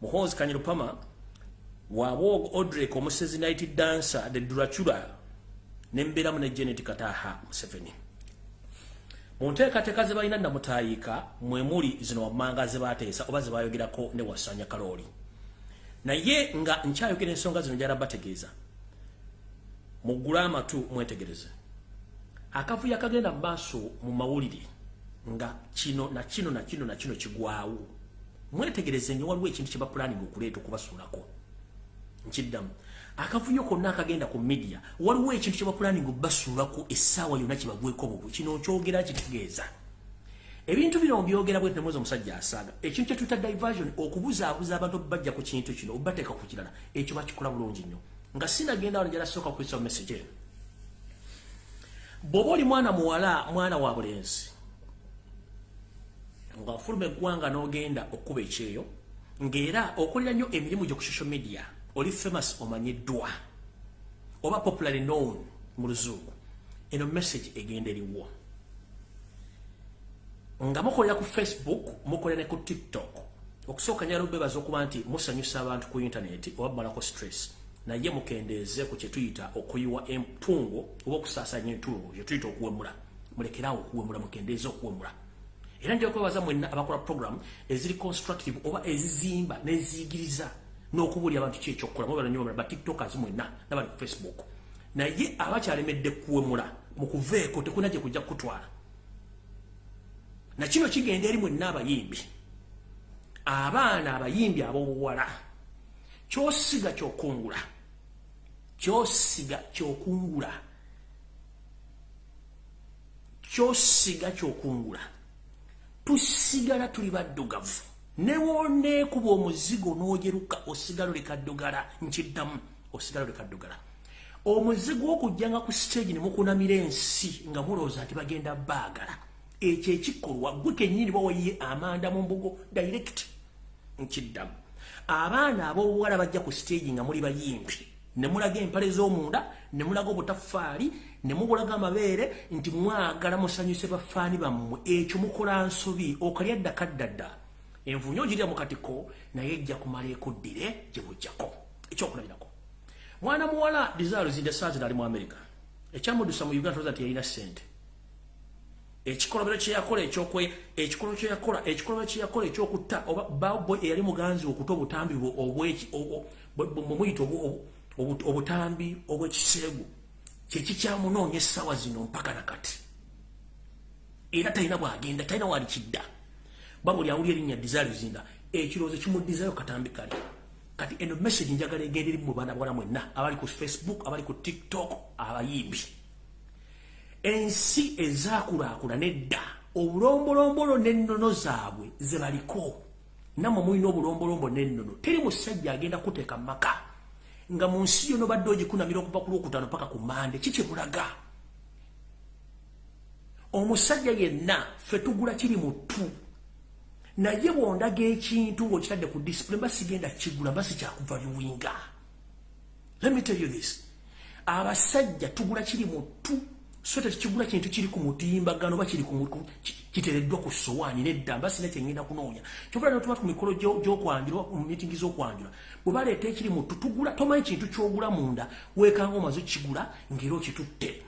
muhoozi kanyirupama wabog odrek omusezi night dancer the durachura nembeeramu ne janet kataha museveni mu nteekateeka ze balina namutayiika mwemuli zino wammanga ze bateesa oba ze bayogerako ne wasanya kalooli naye nga nkyayogera ensonga zino njala bategeeza muggule amatu mwetegereze. Akavuyo akagenda mu maaso mu mawulire nga kino na kino na kino na kino kigwawo mwetegereze nyo waliwo ekintu kye bapulaninga okuleeta okubasuulako. Nkiddamu akavuyo konna akagenda ku media waliwo ekintu kye bapulaninga okubasuulako essaawa yonna kibagweko bubwe kino kyogera kitegeeza. Ebintu bino byogera bwe temuze omusajja asaaga. Ekintu kye tuyita diversion okubuzaabuza abantu bajja ku kintu kino obateeka ku kirala ekyo bakikola bulungi nnyo. Nga sinagenda wano njala sooka kuisa message eno. Bw'oba oli mwana muwala mwana wa bulenzi ng'afuluma eggwanga n'ogenda okkuba ekyeyo ng'era okolera nnyo emirimu gyo ku social media oli famous omanyiddwa oba popularly known mu luzungu eno message egenda eriwo. Nga mukolera ku facebook mukolera ne ku tiktok okusooka nyala obebaza okuba nti musanyusa abantu ku intaneti oba mumalako stress. Naye mukendeeze ku kyetuyita okuyiwa empungo oba okusaasanya entungo kyetuyita okuwemula. Mulekeraawo okuwemula mukendeeze okuwemula. Era nja kwebaza mwenna abakola program eziri constructive oba ezizimba neziyigiriza n'okubuulira abantu ki ekyokukola? Mubala nnyo ba tiktokers mwenna nabali ku facebook. Naye abakyalemedde kuwemula mu kuveeko tekuna gye kujja kukutwala. Nakino kigenda eri mwenna abayimbi. Abaana abayimbi ab'obuwala kyosiga kyokungula kyosiga kyokungula kyosiga kyokungula tusigala tuli baddugavu newoneekuba omuzigo n'ogeruka osigala olekaddugala nkiddamu osigala olekaddugala omuzigo okujjanga ku stage ne mukunamira ensi nga mulowooza nti bagenda baagala. Ekyo ekikolwa gwe kenyini bawayiye amanda mu mbugo direct nkiddamu. Abaana ab'obuwala bajja ku stage nga muli bayimbi ne mulaga empale z'omunda ne mulaga obutafaali ne mubulaga amabeere nti mwagala musanyuse bafaani bammwe. Ekyo mukola nsobi okalya ddaka ddadda envunyo ogirya mu katiko naye ejja kumala ekuddire gye bujjako. Ekyokulabirako. Mwana muwala dizaalo zinde saazi nali mu amerika ekyamudusa mu uganda toza nti yalina ssente. Ekikolobero kyeyakola ekyokwe ekikolobero kyeyakola ekikolobero kyeyakola ekyokutta oba baboy eyali muganzi okuta obutambi mumuyita obutambi obwekiseegu kyekikyamunoonya essaawa zino mpaka nakati era talina bwagenda talina walikidda babuli awuli erinnya dizalizinda ekirowoozo kimuddizayo katambi kali. Kati eno message njagala egenda eri mu baana bwala mwenna abali ku facebook abali ku tiktok abayimbi. Ensi ezakulaakula nedda obulombolombolo n'ennono zaabwe ze baliko. Nammwe mulina obulombolombolo n'ennono teri musajja agenda kuteeka maka nga mu nsi yono badde ogikunamira okuva ku lwokutaano paka ku mande kikyebulaga omusajja yenna ffe tugula kiri mu ttu naye bwondaga ekintu ng'okitadde ku disipule mba sigenda kigula mba sikyakuva biwinga let me tell you this. Abasajja tugula kiri mu ttu so tekigula kintu kiri ku mutimbagano oba kiri kiteereddwa ku sowaani nedda mba sina kyengenda kunoonya. Kyovula notuba ku mikolo gyokwanjula mu mitingi z'okwanjula bwe baleeta ekiri mu ttu tugula tomanyi kintu kyogula munda weekanga omaze kigula ng'era okitutte.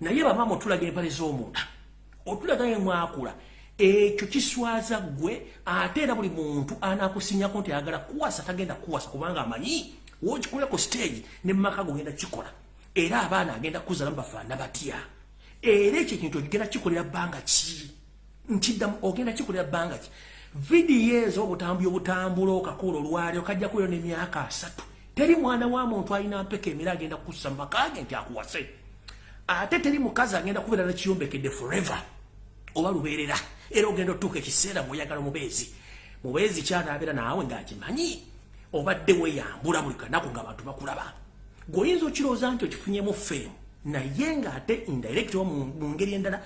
Naye bamaama otulaga empale z'omunda otulaga ye mwakula ekyo kiswaza gwe ate era buli muntu anakusinyako nti ayagala kuwasa tagenda kuwasa kubanga amanyi wokikolera ku stage ne mumaka gogenda kikola era abaana agenda kuzalamu bafaana batya? Era ekyo ekintu ogenda kikolera bbanga ki? Nkiddamu ogenda kikolera bbanga ki? Vidiyo ezo obutambi obutambula okakola olwali okajja kuyo n'emyaka asatu. Teri mwana wa muntu alina mpeka emira agenda kussa mumaka ge nti akuwase? Ate teri mukazi agenda kubeera nakiyombekedde forever oba lubeerera era ogenda otuuka ekiseera ngaoyagala mubeezi mubeezi kyanabeera naawe ngaakimanyi obadde weyambula buli kanaku ngaabantu bakulaba. Gweoyinza okirowooza nti okifunyemu feemu naye ngaate indirect wa mu ngeri endala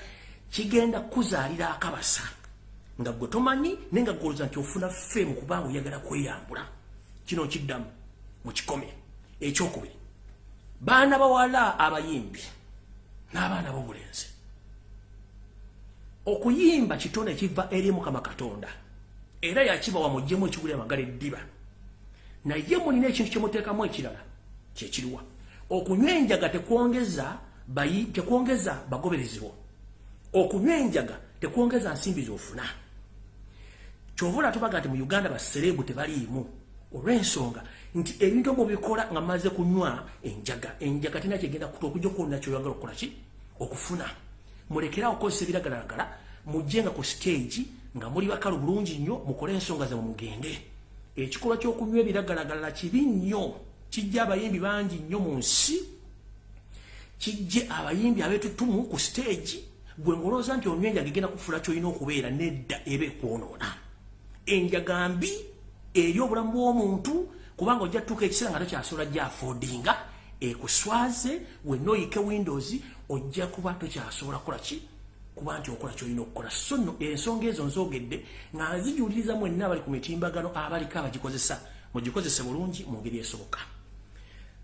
kigenda kuzaalira akabasa. Nga gwe tomanyi naye nga gwolooza nti ofuna feemu kubanga oyagala kweyambula. Kino kiddamu mukikome. Ekyokubiri baana bawala abayimbi n'abaana b'obulenzi okuyimba kitone kiva eri mukama katonda. Era yakibawa mujjemu ekigula amagala eddiba. Naye mulina ekintu kyemuteekamu ekirala kyekiriwa okunywa enjaga tekwongeza tekwongeza bagoberezibwa okunywa enjaga tekwongeza nsimbi zofuna. Kyovula tubaga nti mu uganda baserebu tebaliimu. Olw'ensonga nti ebintu mubikola nga maze kunywa enjaga enjaga tina kyegenda okujja okwolina kyoyagala okukola ki? Okufuna mulekerawo okukozesa ebiragalagala mujje nga ku stage nga muli bakalu bulungi nnyo mukole ensonga zammwe mugende. Ekikolwa ky'okunywa ebiragalagala kibi nnyo kijja abayimbi bangi nnyo mu nsi. Kijje abayimbi abeetutumu ku stage gwe ngolooza nti onywa enjaga egenda kufuula kyolina okubeera nedda eba ekwonoona. Enjaga mbi eri obulamu bw'omuntu kubanga ojja tutuuka ekiseera nga tokyasobola gyafodinga ekuswaze wenna oyike windows ojja kuba tokyasobola kukola ki? Kuba nti okola kyolina okukola. So nno ensonga ezo nzogedde nga nzijuliriza mwenna abali ku mitimbagano abaliko abagikozesa. Mugikozese bulungi mu ngeri esoboka.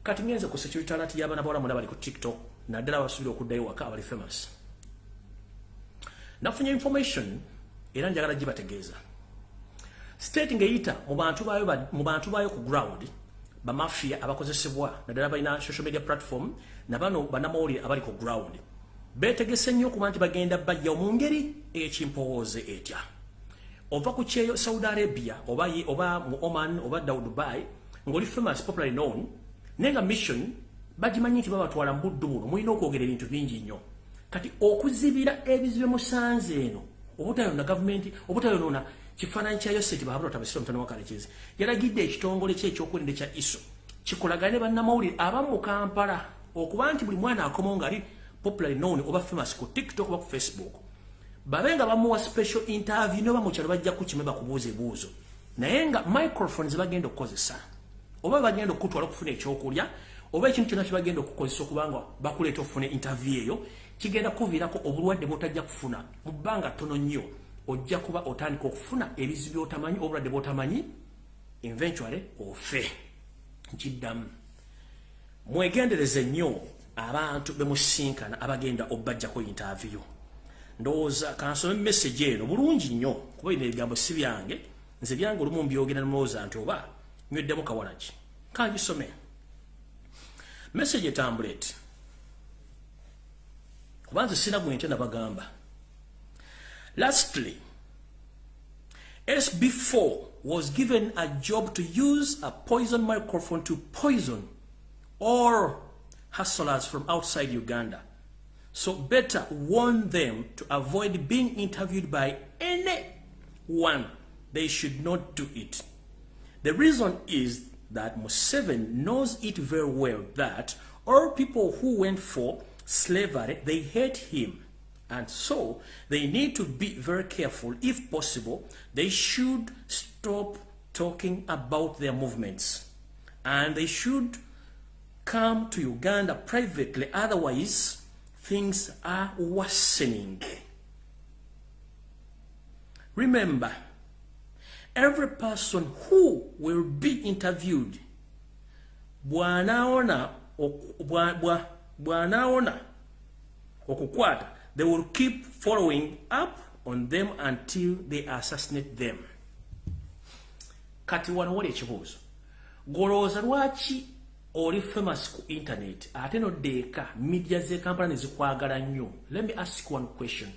Kati ngenze ku security alert y'abaana bawala mwena bali ku tiktok naddala abasuubira okuddayo waka abali famous. Nafunye information era njagala gibategeeza. State ng'eyita mu bantu baayo ku ground bamafia abakozesebwa naddala balina social media platform nabano bannamawulire abali ku ground. Beetegese nnyo okuba nti bagenda bajjawo mu ngeri ekimpowooze etya. Ova ku kyeyo saudi arabia oba, oba mu oman oba daw dubai ng'oli famous popularly known naye nga mission bagimanyi nti babatwala mu buddu buno mulina okwogera ebintu bingi nnyo. Kati okuzibira ebizibe musanze eno obutayona gavumenti obutayonona kifaananyi kya yoseti bahabulatabasira omutano wakalekezi yalagidde ekitongole kye ekyokwerinda ekya iso. Kikolagane ne bannamawulire abamu mu kampala okuba nti buli mwana akomawo ngaali popularly known oba famous ku tiktok oba ku facebook babe nga bamuwa special interview noba mukyalo bajja kukime bakubuuza ebuuzo naye nga microphone zebagenda okukozesa. Oba bagenda okutwala okufuna ekyokulya oba ekintu kyonna kyebagenda okukozesa okubanga bakuleeta okufuna interview eyo kigenda kuviirako obulwadde bwotajja kufuna. Mu bbanga ttono nnyo ojja kuba otandika okufuna ebizibu byotamanyi obulwadde bwotamanyi eventually ofe. Nkiddamu mwegendereze nnyo abantu bemusinkana abagenda obbajjako interview. Ndowooza kansome message eno bulungi nnyo kuba bino ebigambo si byange. Nze byange olumu mbyogera nomulowooza nti oba nyweddemu kawalaki kangisome message etambula eti. Kuba nze sina gwente nabagamba. Lastly sb4 was given a job to use a poison microphone to poison all hustlers from outside uganda so better warn them to avoid being interviewed by anyone. They should not do it. The reason is that Museven knows it very well that all people who went for slavery, they hate him. And so they need to be very careful. If possible, they should stop talking about their movements. And they should come to Uganda privately. Otherwise, things are worsening. Remember, every person who will be interviewed, bwanaona bwanaona okukwata, they will keep following up on them until they assassinate them. Kati wano wali ekibuuzo. Golowooza lwaki oli famous ku internet ate noddeeka media z'ekampala ne zikwagala nnyo. Let me ask one question.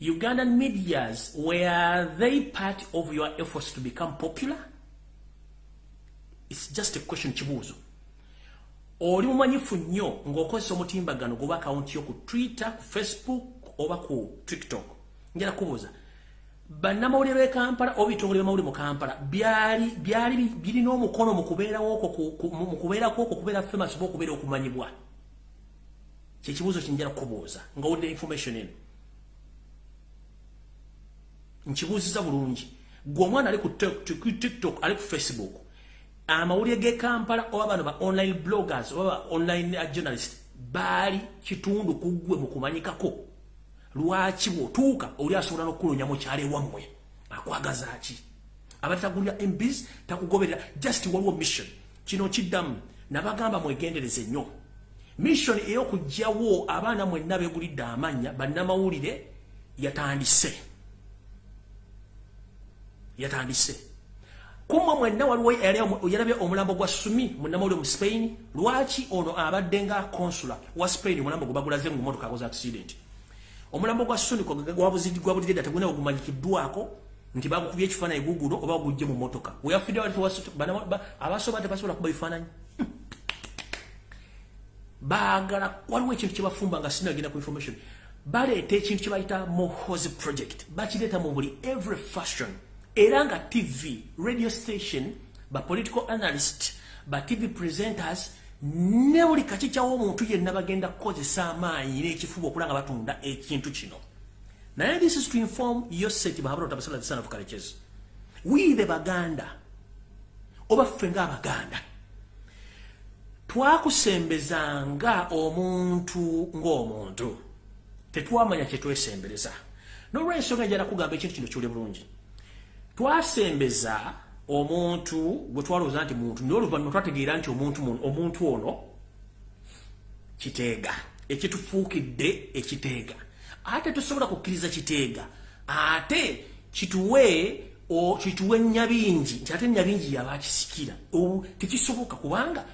Ugandan medias were they part of your efforts to become popular? Its just a question kibuuzo. Oli mumanyifu nnyo ng'okozesa omutimbagano goba akawunti yo ku twitter ku facebook oba ku tiktok? Njala kubuuza bannamawulire b'e kampala oba ebitongole by'amawulire mu kampala byali byali birina omukono mu kubeerawo okwo mu kubeerako okwo kubeera famous oba okubeera okumanyibwa. Kyekibuuzo kinjala kukubuuza nga wudde information eno. Nkibuuziza bulungi. Gwe omwana ali ku tiktok ali ku facebook amawulire g'e kampala oba bano ba online bloggers oba ba online journalist baali kitundu ku ggwe mu kumanyikako lwaki bwotuuka oli asobola n'okuloonya mu kyalo ewammwe akwagaza ki? Abatagulira embs takugoberera. Just waliwo mission. Kino kiddamu. Nabagamba mwegendereze nnyo. Mission ey'okugjawo abaana mwenna beegulidde amannya bannamawulire yatandise. Yatandise. Kumwe mwenna waliwo yalabye omulambo gwa sumi munnamawulire mu spain. Lwaki ono abadde nga konsula wa spain? Omulambo gwe bagulaze mu motoka akoze accident omulambo gwa suniko gwabulidde data gwona ogumanyikiddwako nti bagukubye ekifaananyi gugulo oba gujje mu motoka. Weyafidde abasoba tebasobola kuba bifaananyi. Hmm. baagala waliwo ekintu kyebafumba nga sinagenda ku information. Baleeta ekintu kyebayita mohosi project. Bakireeta mu buli every fashion era nga tv radio station ba political analyst ba tv presenters ne buli kakikyawo omuntu yenna bagenda kukozesa amaanyi n'ekifuba okulaba nga batunda ekintu kino. Naye this is to inform yoseti bahabulatabasala the son of colleges wiibe baganda oba ffe ngaabaganda twakusembezanga omuntu ng'omuntu. Tetwamanya kyetwesembereza n'olwensonga njala kugamba ekintu kino kiwule bulungi twasembeza omuntu gwe twalowooza nti muntu naye oluvannyuma twategeera nti omuntu omuntu ono kiteega ekitufuukidde ekiteega. Ate tusobola kukkiriza kiteega ate kituwe kituwe nyabingi nti ate nyabingi yabakisikira tekisoboka kubanga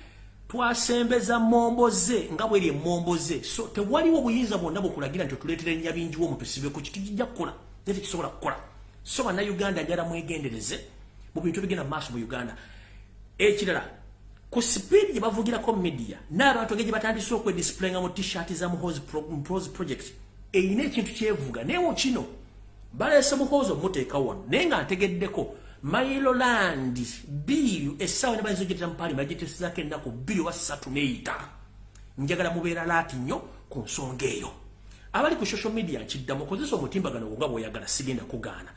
twasembeza momboze nga bweri emomboze so tewaliwo obuyinza bwonna bwekulagira nti otuleetera enyabingi womuntu sibeku kitujijja kukola. Naye tekisobola kukola. So bannayuganda njala mwegendereze mu bintu bigenda maaso mu uganda. Ekirala ku sipiidi gye bavugirako media n'abantu engeri gye batandise okwedisiplayinga mu t-shirt za muhozi project eyina ekintu kyevuga. Mu kino baleese muhoozi omuteeka wano naye nga ntegeddeko mailoland biiru essaawa ne bayinza ogyetera mu paalima yagiteesezako ennaku bbiri oba ssatu neeyita njagala mubeera laati nnyo ku nsonga eyo. Abali ku social media nkiddamu kozesa omutimbagano nga bw'oyagala sigenda kugaana.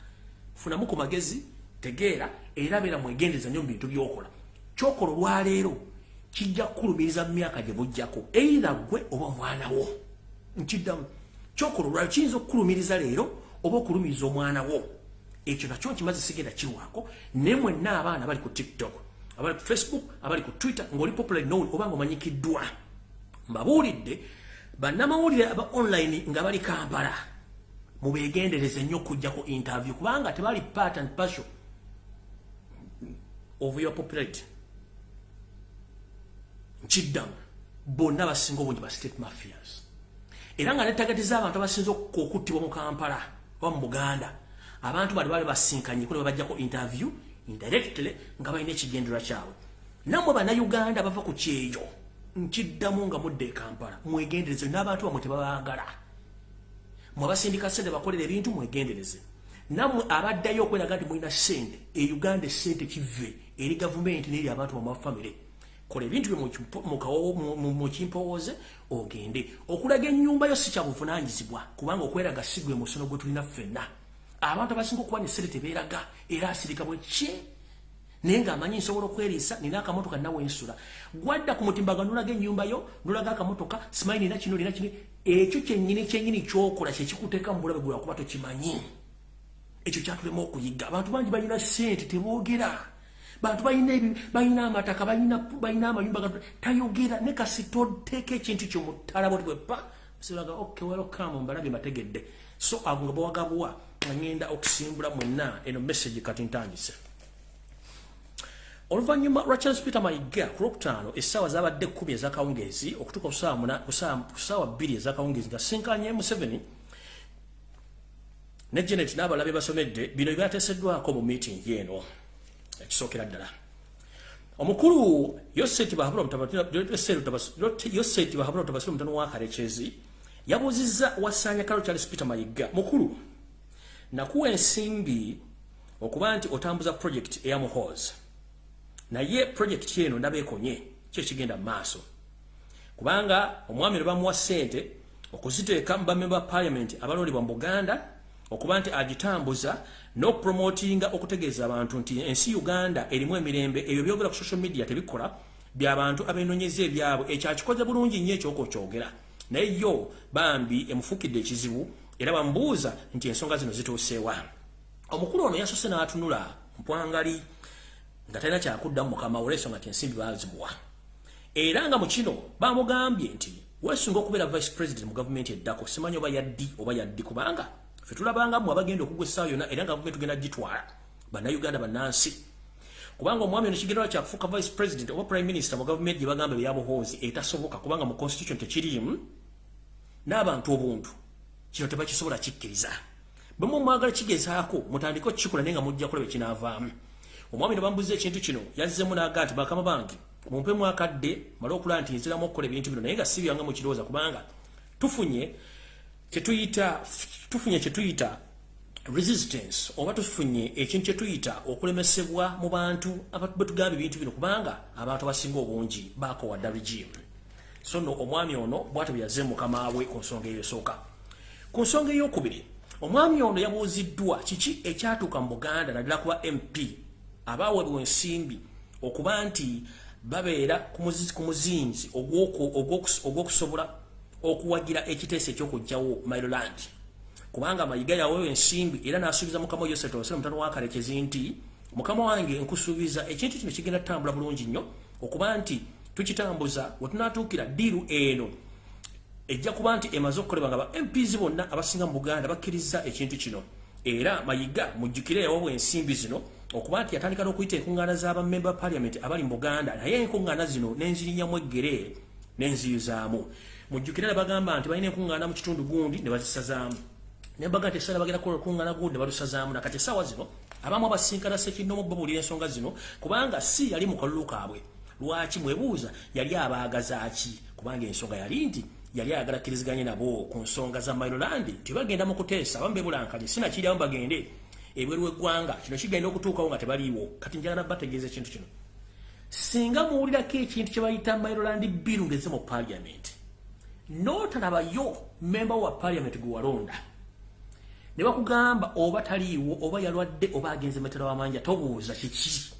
Funamu ku magezi tegeera era beera mwegendeza nnyo mu bintu by'okola. Kyokola olwaleero kijja kukulumiriza mu myaka gye bujjako eira gwe oba omwana wo. Nkiddamu. Kyokola olwaleero kiyinza okukulumiriza leero oba okulumiriza omwana wo. Ekyo nakyo nkimaze sigenda kiwaako naye mwenna abaana bali ku tiktok abali ku facebook abali ku twitter ng'oli popular known oba nga omanyikiddwa mbabuulidde bannamawulire aba online nga bali kampala. Mubegendereze nnyo okujja ku interview kubanga tebali part and partial your popularity nkiddamu bonna basinga obungi ba state mafias. Era nga netagatiza abantu abasinza okuttibwa mu kampala oba mu buganda abantu bali bali basinkanye kule bajjako interview indirectly nga balina ekigendererwa kyabwe. Nammwe bannayuganda bava ku kyeyo nkiddamu nga mudde e kampala mwegendereze n'abantu bamwe tebabaagala. Mwabasindika sente bakolera ebintu mwegendereze. Nammwe abaddayo okweraga nti mulina sente e uganda esente kive eri gavumenti neri abantu bamafamire kola ebintu bye mukimpowooze ogende. Okulaga ennyumba yo si kyabuvunanyizibwa kubanga okweraga sigwe musono gwe tulina ffenna. Abantu abasinga okuba nesente tebeeraga era asirika bwe ki? Naye ngaamanyi nsobola okweriisa nina akamotoka nawe ensula gwadda ku mutimbaga nolaga ennyumba yo nolaga akamotoka simanyi nina kino nina kino. Ekyo kyennyini kyennyini kyokola kyekikuteeka mu bulabe gwe wakuba tokimanyi. Ekyo kyatulema okuyiga. Abantu bangi balina sente teboogera bantu balina amataka balina amayumba tayogera. Ne kasi toteeka ekintu kyo mutala boti bwepa siraga ok welcome mbalabye mbategedde. So ago nga bawagabuwa ngenda okusimbula mwenna eno message kati ntandise. Oluvannyuma lwa charles peter mayiga ku lwokutaano essaawa zabadde kkumi ezakawungeezi okutuuka ku ssaawa bbiri ezakawungeezi nga sinkanye museveni ne genet n'abalabe basomedde bino byateeseddwako mu meeting eno ekisookera ddala. Omukulu yoseti bahabula omutabasire omutano wa kalekezi yabuuzizza wasaanya kalo charles peter mayiga mukulu nakuwa ensimbi okuba nti otambuza project eya muhoozi. Naye projekiti eno ndaba ekonye kyekigenda mu maaso. Kubanga omwami ne bamuwa ssente okuziteeka mu bamemba ba paliamenti abalondebwa mu buganda okuba nti agitambuza n'okupromotinga okutegeeza abantu nti ensi uganda erimu emirembe ebyo byogera ku social media tebikola byabantu abenoonyeza ebyabwe. Ekyo akikoze bulungi nnyo ekyokokyogera naye yo bambi emufuukidde ekizibu era bamubuuza nti ensonga zino zituuseewa omukulu ono yasose n'atunula mpwangali nga talina kyakuddamu mukama olwensonga ti ensimbi bazimuwa era nga mu kino bamugambye nti weesunga okubeera vice president mu gavumenti eddako simanyi oba yaddi oba yaddi kubanga fe tulabangamu abagenda okugwa essaawa yonna era nga gavumenti tugenda gitwala bannayuganda bannansi. Kubanga omwami ono kigendera kyakufuuka vice president oba prime minister mu gavumenti gye bagamba ebyabuhoozi etasoboka kubanga mu constitution tekirimu n'abantu obuntu kino tebakisobola kikkiriza. Bwe mumwagala kigezaako mutandike okukikola naye nga mujja kulaba ekinaavaamu omwami nebambuza ekintu kino yazzemu naga nti bakama bange mumpe mwakadde male okulaba nti nziramu okukola ebintu bino naye nga si byange mukirowooza kubanga tufunye kyetuyita tufunye kyetuyita resistance oba tufunye ekintu kyetuyita okulemesebwa mu bantu betugamba ebintu bino kubanga abantu abasinga obungi bakowadda regime. So no omwami ono bwate bwe mukama we ku nsonga eyo esooka. Ku nsonga eyokubiri omwami ono yabuuziddwa kiki ekyatuuka mu buganda naddala kuba mp abaweebwa ensimbi okuba nti babeera ku muzinzi ogw'okusobola okuwagira ekiteeso ekyokugjawo mailoland kubanga mayiga yaweewa ensimbi era n'asuubiza mukama yosef osere mutano wakalekezi nti mukama wange nkusuubiza ekintu kino kigenda tutambula bulungi nnyo okuba nti tukitambuza wetunatuukira diiru eno. Ejja kuba nti emaze okukolebwa nga ba mps bonna abasinga mu buganda bakkiriza ekintu kino. Era mayiga mujjukire yaweebwa ensimbi zino okuba nti yatandika n'okuyita enkuŋŋaana z'abamemba ba paliamenti abali mu buganda naye enkuŋŋaana zino n'enzirinyamu eggere n'enziyuzaamu mujjukire ne bagamba nti balina enkuŋŋaana mu kitundu gundi ne bazisazaamu ne baga nti essala bagenda kukola olukuŋŋaana gundi ne balusazaamu nakati essaawa zino abamu abasinkana sekinomu babuulira ensonga zino kubanga si yali mu kalulu kaabwe. Lwaki mwebuuza yali abaagaza ki? Kubanga ensonga yali nti yali ayagala kkiriziganye nabo ku nsonga za mailoland nti bagenda mu kuteesa abamu bebulankanye sinakiryamu bagende. Ebweru w'eggwanga kino kigenda okutuukawo nga tebaliiwo. Kati njala nabbategeeza ekintu kino. Singa muwulirako ekintu kye bayita mailoland bill ngeze mu paliament n'otalabayo memba wa paliament gwe walonda ne bakugamba oba taliiwo oba yalwadde oba agenze metera wamanja tobuuza kiki?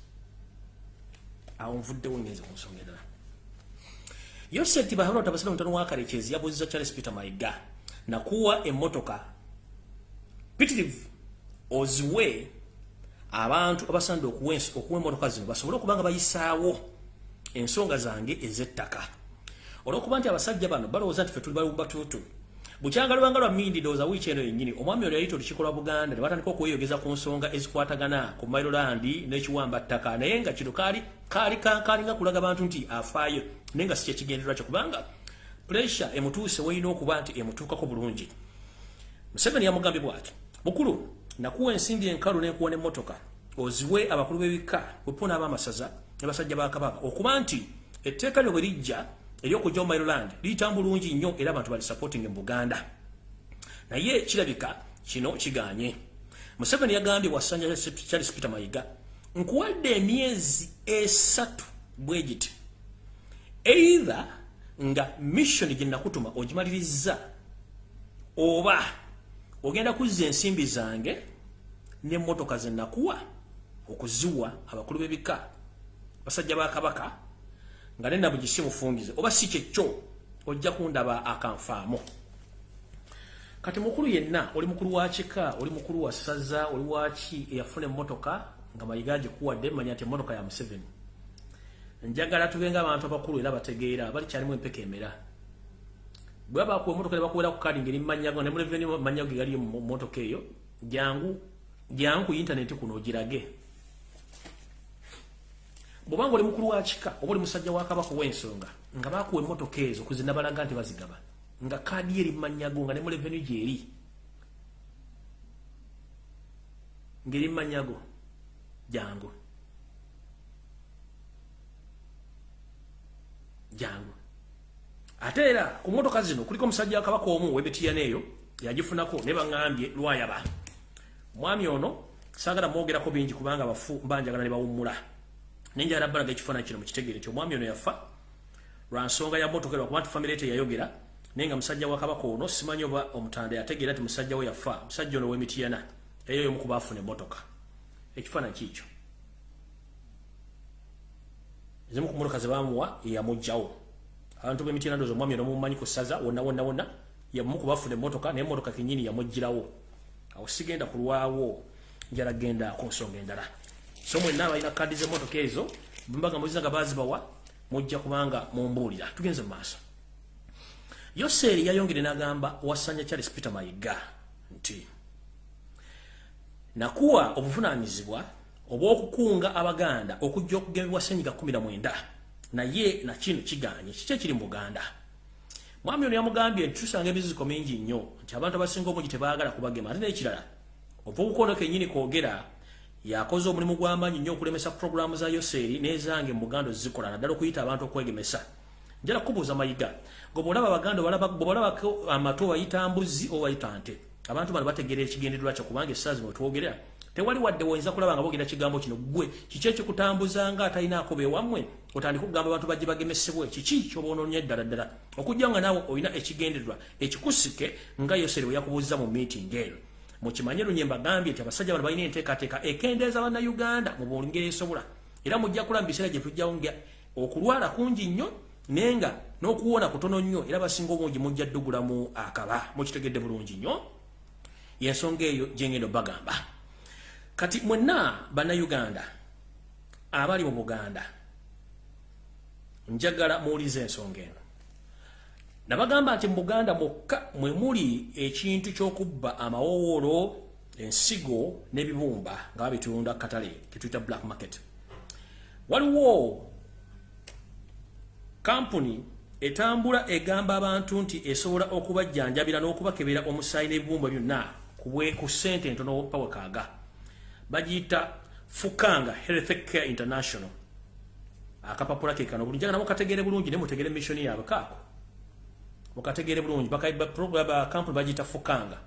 Awo nvuddewo ngenze ku nsonga endala. Yoseti bahalota basira mutano wa karekezi yabuuziza charles peter mayiga nakuwa emmotoka pitirivu oziwe abantu abasanda okuwa emmotoka zino basobole okuba nga bayisaawo ensonga zange ez'ettaka. Olwokuba nti abasajja bano balowooza nti fe tuli balubatuutu bukyanga lubanga lwa mindi ndowooza wiiki eno yennyini. Omwami ono yayita olukiiko lwa buganda ne batandika okweyogeza ku nsonga ezikwatagana ku mailolandi n'ekiwamba ttaka. Naye nga kino kaali kaali kalinga kulaga bantu nti afaayo naye nga si kyekigendererwa kyo kubanga puresure emutuuse weerina okuba nti emutuukako bulungi. Museveni yamugambye bwati mukulu nakuwa ensimbi enkalu n'enkuwa n'emmotoka oziwe abakulu b'ebika bwepuna ab'amasaza ne basajja ba kabaka okuba nti etteeka lyo bwe lijja eryokujja mu Maryland liyita bulungi nnyo era abantu bali supporting mu Buganda. Naye kirabika kino kiganye. Museveni yagambye wasanja Charles Peter Mayiga nkuwadde emyezi esatu bwegiti either nga mission gye nakutuma ogimaliriza oba ogenda kuzza ensimbi zange n'emmotoka ze nakuwa okuziwa abakulu b'ebika basajja ba kabaka nga nenda bugisi mufungize oba si kyekyo ojja kundaba akanfaamu. Kati mukulu yenna oli mukulu wa kika oli mukulu wa ssaza oli waki eyafuna emmotoka nga mayiga gikuwadde manya nti emmotoka ya museveni. Njagala tubenga abantu abakulu era bategeera balikyalimu empeka emera. Bwe babakuwa emmotoka ne bakuwera ku kadi ngeri mumanyago ne muleveni manyago ge gali mu mmotoka eyo jangu jangu ku intaneti kuno ogirage bwobanga oli mukulu wa kika oba oli musajja wa kabaka ow'ensonga nga bakuwa emmotoka ezo kuzina balaga nti bazigaba nga kaadi eri mumanyago nga ne mu revenu gyeri ngeri mumanyago jangu jangu ate era ku mmotoka zino kuliko omusajja wa kabaka omu webetiyana eyo yagifunako ne baŋŋambye lwayaba. Mwami ono saagala mwogerako bingi kubanga bafu mbanjagala ne bawummula nenjala balaga ekifaananyi kino mukitegere nti omwami ono yafa lwa nsonga ya motoka lwakuba nti famire teyayogera naye nga musajja wa kabaka ono simanyi oba omutanda yategeera nti musajja we yafa. Musajja ono wemitiyana eyo yomu kuba afuna emmotoka. Ekifaananyi kiikyo ezimu ku motoka zebamuwa yeyamugjawo abantu bemitiyana ndoozi omwami ono mumumanyi ku ssaza wonna wonna wonna yamu kubafuna emmotoka naye emmotoka kenyini yamugirawo awo sigenda kulwawo njala genda ku nsonga endala so mwenna balina kadi z'emmotoka ezo mbaga muziza nga bazibawa mujja kubanga mumbuulira. Tugenze mu maaso. Yoseeri yayongere n'agamba wasanya charles peter mayiga nti nakuwa obuvunaanyizibwa obw'okukunga abaganda okujja okugemebwa senyiga 19 naye nakino kiganye. Kiki ekiri mu buganda? Mwami ono yamugambye nti tusanga emiziziko mingi nnyo. Nti abantu abasinga omungi tebaagala kubagema ate n'ekirala ova obukono kennyini kwogera yakoze omulimu gw'amaanyi nnyo okulemesa puroguramu za yoseeri n'ezange mu buganda ozikola naddala okuyita abantu okwegemesa. Njala kubuuza mayiga gobwolaba abaganda bwebalabako amatu obayita mbuzi obayita nte abantu bano bategeera ekigendererwa kyo kubanga essaazi mwetwogerera tewali wadde woyinza kulaba nga boogera kigambo kino gwe kiki ekikutambuza nga atalinaako bewammwe otandika okugamba abantu bajje bagemesebwe. Kiki kyoboononya eddala ddala? Okujja nga naawe olina ekigendererwa ekikusike nga yoseeri bwe yakubuuziza mu miiting eyo mukimanye lunye mbagambye nti abasajja bano balina enteekateeka ekendeeza bannayuganda mu bongeri esobola. Era mujja kulaba mu biseera gye tujjawo nga okulwala kungi nnyo naye nga n'okuwona kutono nnyo era basinga obungi mujja ddugulamu akaba. Mukitegedde bulungi nnyo. Yensonga eyo gyengenda bagamba kati mwenna bannayuganda abali mu buganda njagala muwuliza ensonga eno nabagamba nti mu buganda mwokka mwe muli ekintu ky'okubba amawoowolo ensigo n'ebibumba nga babitunda katale ketuyita black market. Waliwo kampuni etambula egamba abantu nti esobola okubajjanjabira n'okubakebera omusaayi n'ebibumba byonna ku ssente entono pawekaaga bagiyita fukanga health care international. Akapapula ke kano bulungi njagala mukategeere bulungi ne mutegeere mission yaabwe kaako mukategeere bulungi kampuni bagiyita fukanga.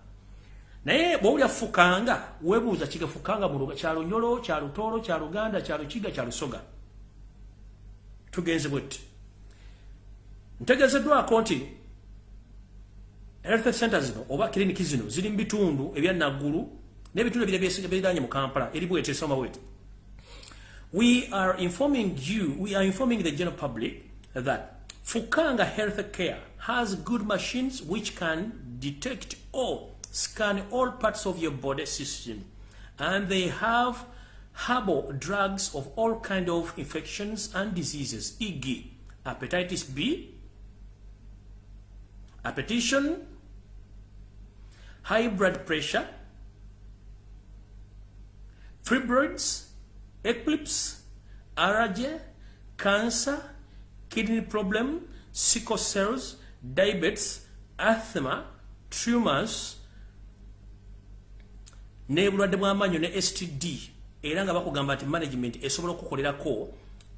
Naye bwowulya fukanga webuuza kiga fukanga mu kyalunyolo kyalutoolo kyaluganda kyalukiga kyalusoga tugenze bwetti. Ntegezeddwako nti health center zino oba kiriniki zino ziri mu bitundu ebyanaggulu n'ebitundu ebira biranye mu kampala eri bwete esoma bwete we are informing you we are informing the general public that fukanga health care has good machines which can detect or scan all parts of your body system and they have herbal drugs of all kind of infections and diseases e.g. hepatitis b hypertension high blood pressure, fibroids, eclipse, allergy, cancer, kidney problem, sickle cells, diabetes, asthma, tumors, n'ebulwadde bw'amaanyi ne std era nga bakugamba nti management esobola okukolerako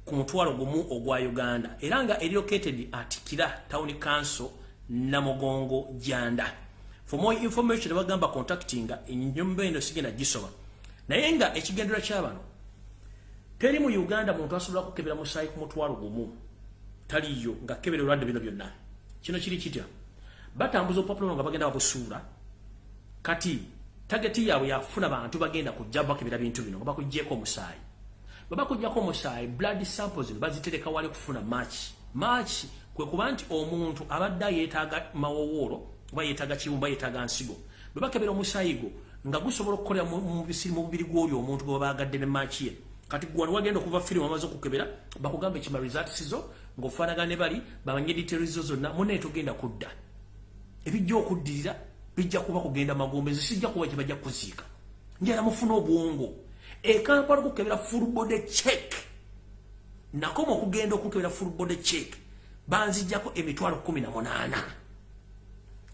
ku mutwalo gumu ogwa uganda. Era nga eri located atikira town council namugongo janda for more information bagamba contactinga enyumba eno sigenda gisoma naye nga ekigendera kyabano teri mu uganda muntu asobola kukebera musaayi ku mutwalo gumu taliyo nga kebera olwadde bino byonna. Kino kiri kitya? Batambuza opapula nga bagenda babusuula kati tageti yaabwe yafuna bantu bagenda kujja bakebera bintu bino nga bakugjeeko omusaayi. Bwe bakujjako omusaayi blood samples bazitereka wali kufuna match match kwe kuba nti omuntu abadde yeetaaga mawowoolo oba yeetaga kiwumba yeetaga nsigo bwe bakebera omusaayi gwo nga gusobola okukolera mu mubiri gw'oli omuntu gwe babaagadde ne maaki ye. Kati gwano wagenda okuva firimu amaze okukebera bakugamba ekima results zo ng'ofaanagana ne bali bamanye details zo zonna munaye togenda kudda. Ebijja okuddirira bijja kuba kugenda magombe nze sijja kuba kyebajja kuziika. Njala mufuna obwongo. Ekampala okukebera full body check. Nakoma okugenda okukebera full body check. Banzijjako emitwalo kumi na munaana.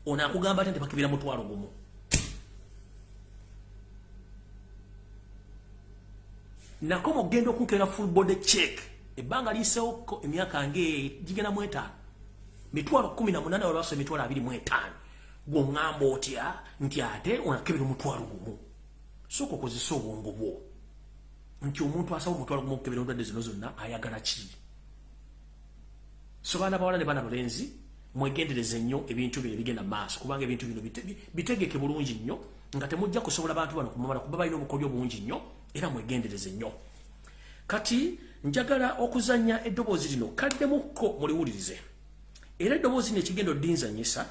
Ono akugamba ati ntibakibira mutwalo gumu. Nakoma okugenda okunkera full body check ebbanga liisewoko emyaka ngegigenda mu etaano. Mitwalo kumi na munana walwaso emitwalo abiri mu etaano. Gwoŋŋamba otya nti ate onakebera omutwalo gumu. Soka okozesa obwongo bwo. Nti omuntu asaba omutwalo gumu okukebera endwadde zino zonna ayagala ki? So baana bawala ne baana bulenzi mwegendereze nnyo ebintu bino ebigenda maaso kubanga ebintu bino bitegeke bulungi nnyo nga temujja kusobola bantu bano kumumala kuba balina obukodyo bungi nnyo era mwegendereze nnyo. Kati njagala okuzanya eddoboozi lino kaliddemukko muliwulirize. Era eddoboozi lino ekigenda oddinzanyisa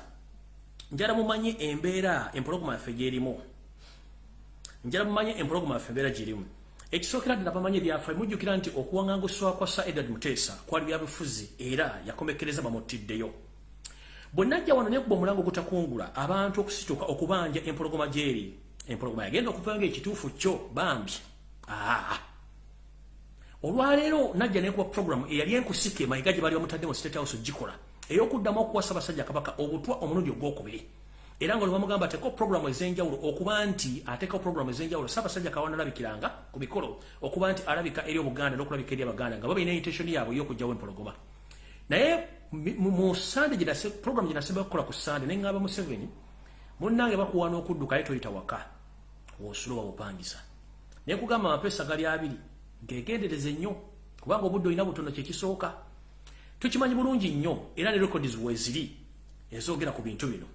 njala mumanye embeera empologoma yaffe gyerimu. Njala mumanye empologoma yaffe embeera gyerimu. Ekisookera ddala bamanye byaffe mujjukira nti okuwaŋŋangusibwa kwa sa edward muteesa kwali byabufuzi era yakomekereza bamuttiddeyo bwe najja wano nekkuba omulango gutakungula abantu okusituka okubanja empologoma gyeri. Empologoma yagenda okuva nga ekituufu kyo bambi. Aa olwaleero najja nekuba programu eyali enkusike mayiga gye bali bamutadde mu state house gikola ey'okuddamu okuwasa basajja kabaka obutwa omulundi ogwokubiri. Era nga olwamugamba ateekao programu ez'enjawulo okuba nti ateekao programu ez'enjawulo saabasajja kawana alabikiranga ku mikolo okuba nti alabika eri obuganda n'okulabika eri abaganda nga babalina intention yaabwe ey'okugjawo empologoma. Naye mu sande jinase program jinase bakola ku sande nenga aba mu 7 munnange bakuwa n'okudduka ayo toyita waka osulo bawupangisa naye kugamba amapesa gali abiri gegendereze nnyo kubanga obudde olina butono kyekisooka tukimanyi bulungi nnyo era ne records weziri ezoogera ku bintu bino.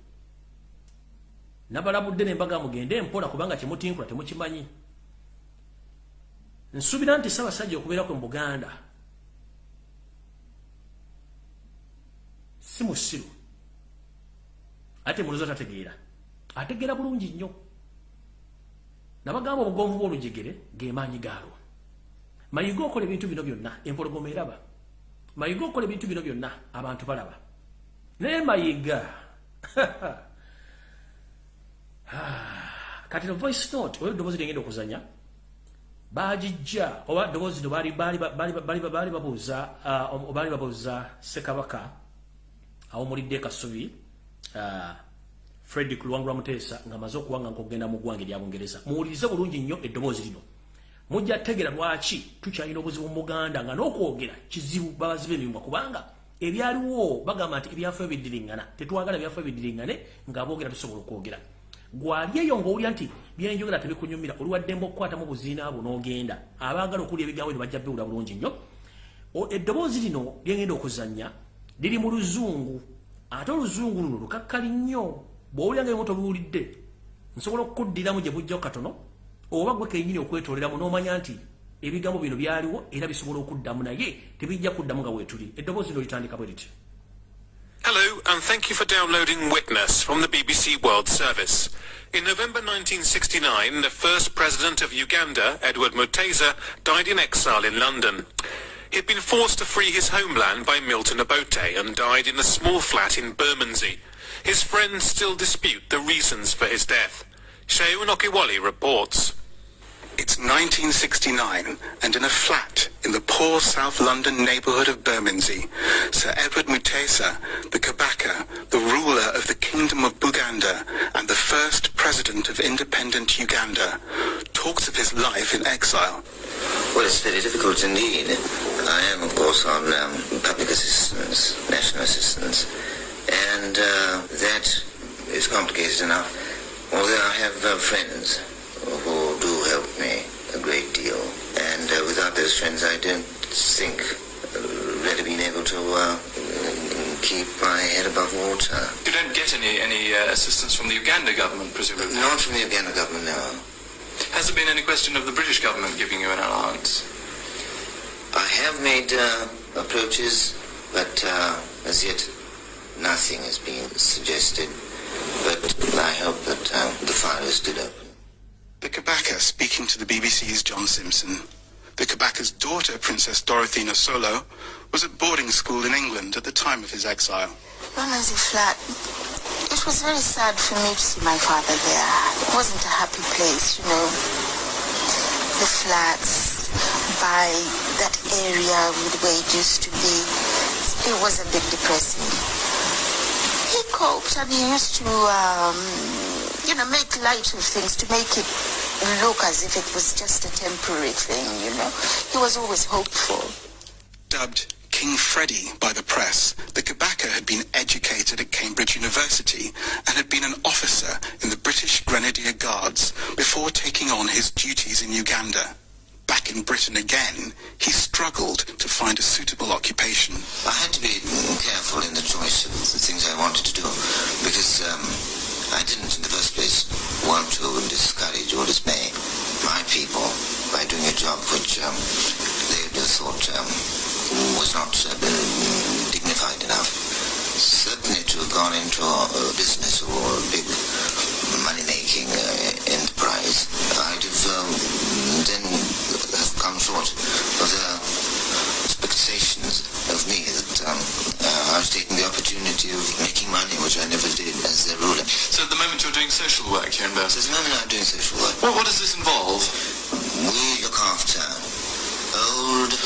Nabalabudde nembaga mugende empola kubanga kyemutinkula temukimanyi. Nsuubira nti sabasajja okubeerako mu buganda si musiru. Ate mulozo tategeera. Ategeera bulungi nnyo. Nabagamba obugonvu bw'olujegere gemaanyi gaalwo mayiga okola ebintu bino byonna empologoma eraba. Mayiga okola ebintu bino byonna abantu balaba. Naye mayiga kati no voice note oyo eddoboozi lyengenda okuzanya bagijja oba ddoboozi no baali babuuza baali babuuza sekabaka awo mulidde kasubi uh, fred luwangula muteesa ng'amaze okuwanga nk'okugenda mu ggwanga erya bungereza. Muwulirize bulungi nnyo eddoboozi lino mujja kutegeera lwaki tukyalina obuzibu mu buganda nga n'okwogera kizibu babazi b'emimwa kubanga ebyaliwo bagamba nti ebyafaayo biddiriŋŋana tetwagala ebyafaayo biddiriŋŋane nga boogera tusobola okwogera. Gwali eyo ng'owulira nti byenjogera tebikunyumira oliwaddemba okukwatamu buziina bwo n'ogenda abaagala okuwulira ebigambo ne bajja biwula bulungi nnyo. Eddoboozi lino lyengenda okuzannya liri mu luzungu ate oluzungu luno lukakkali nnyo. Bw'owulira nga ebimu tobiwulidde nsobola okukuddiramu gye bujjaho katono oba gwe okwetoleramu n'omanya nti ebigambo bino byaliwo era bisobola okuddamu naye tebijja kuddamu nga weetuli eddoboozi lino litandika bwe riti Hello, and thank you for downloading Witness from the BBC World Service. In November 1969, the first president of Uganda, Edward Mutesa, died in exile in London. He'd been forced to flee his homeland by Milton Obote and died in a small flat in Bermondsey. His friends still dispute the reasons for his death. Sheun Okiwali reports. It's 1969, and in a flat in the poor South London neighbourhood of Bermondsey, Sir Edward Mutesa, the Kabaka, the ruler of the Kingdom of Buganda, and the first president of independent Uganda, talks of his life in exile. Well, it's very difficult indeed. I am, of course, on um, public assistance, national assistance, and uh, that is complicated enough. Although I have uh, friends who do help me a great deal, and uh, without those friends, I don't think I'd really been able to uh, keep my head above water. You don't get any any uh, assistance from the Uganda government, presumably. Not from the Uganda government, no. Has there been any question of the British government giving you an allowance? I have made uh, approaches, but uh, as yet nothing has been suggested. But I hope that the file is still open. The Kabaka speaking to the BBC's John Simpson. The Kabaka's daughter, Princess Dorothea Solo, was at boarding school in England at the time of his exile. Bermondsey flat. It was very sad for me to see my father there. It wasn't a happy place, you know. The flats by that area where it used to be, it was a bit depressing. He coped and he used to, um, you know, make light of things to make it look as if it was just a temporary thing, you know. He was always hopeful. Dubbed King Freddie by the press, the Kabaka had been educated at Cambridge University and had been an officer in the British Grenadier Guards before taking on his duties in Uganda. Back in Britain again, he struggled to find a suitable occupation. I had to be careful in the choice of the things I wanted to do because um, I didn't, in the first place, want to discourage or dismay my people by doing a job which um, they thought um, was not uh, dignified enough. Certainly to have gone into a business or a big money-making uh, enterprise, I'd have um, then have come short of the of me that um, uh, I was taking the opportunity of making money, which I never did as their ruler. So at the moment you're doing social work here in So at the moment I'm doing social work. What, what does this involve? We look after old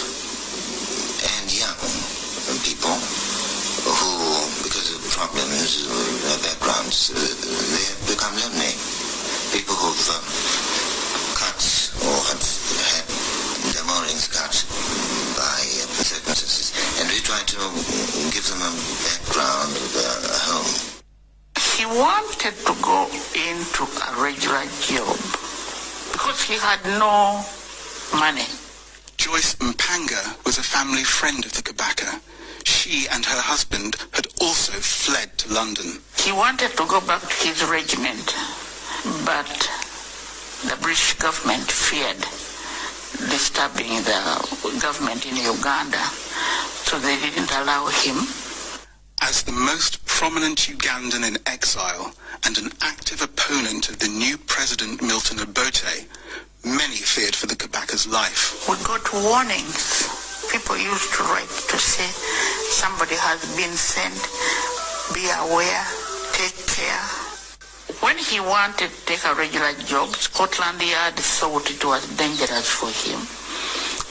and young people who, because of problems, uh, their backgrounds, uh, they have become lonely. People who've um, cut or have had their moorings cut circumstances. And we try to give them a background, uh, a home. He wanted to go into a regular job because he had no money. Joyce Mpanga was a family friend of the Kabaka. She and her husband had also fled to London. He wanted to go back to his regiment, but the British government feared disturbing the government in Uganda, so they didn't allow him. As the most prominent Ugandan in exile and an active opponent of the new president Milton Obote, many feared for the Kabaka's life. We got warnings. People used to write to say somebody has been sent. Be aware. Take care. When he wanted to take a regular job, Scotland Yard thought it was dangerous for him.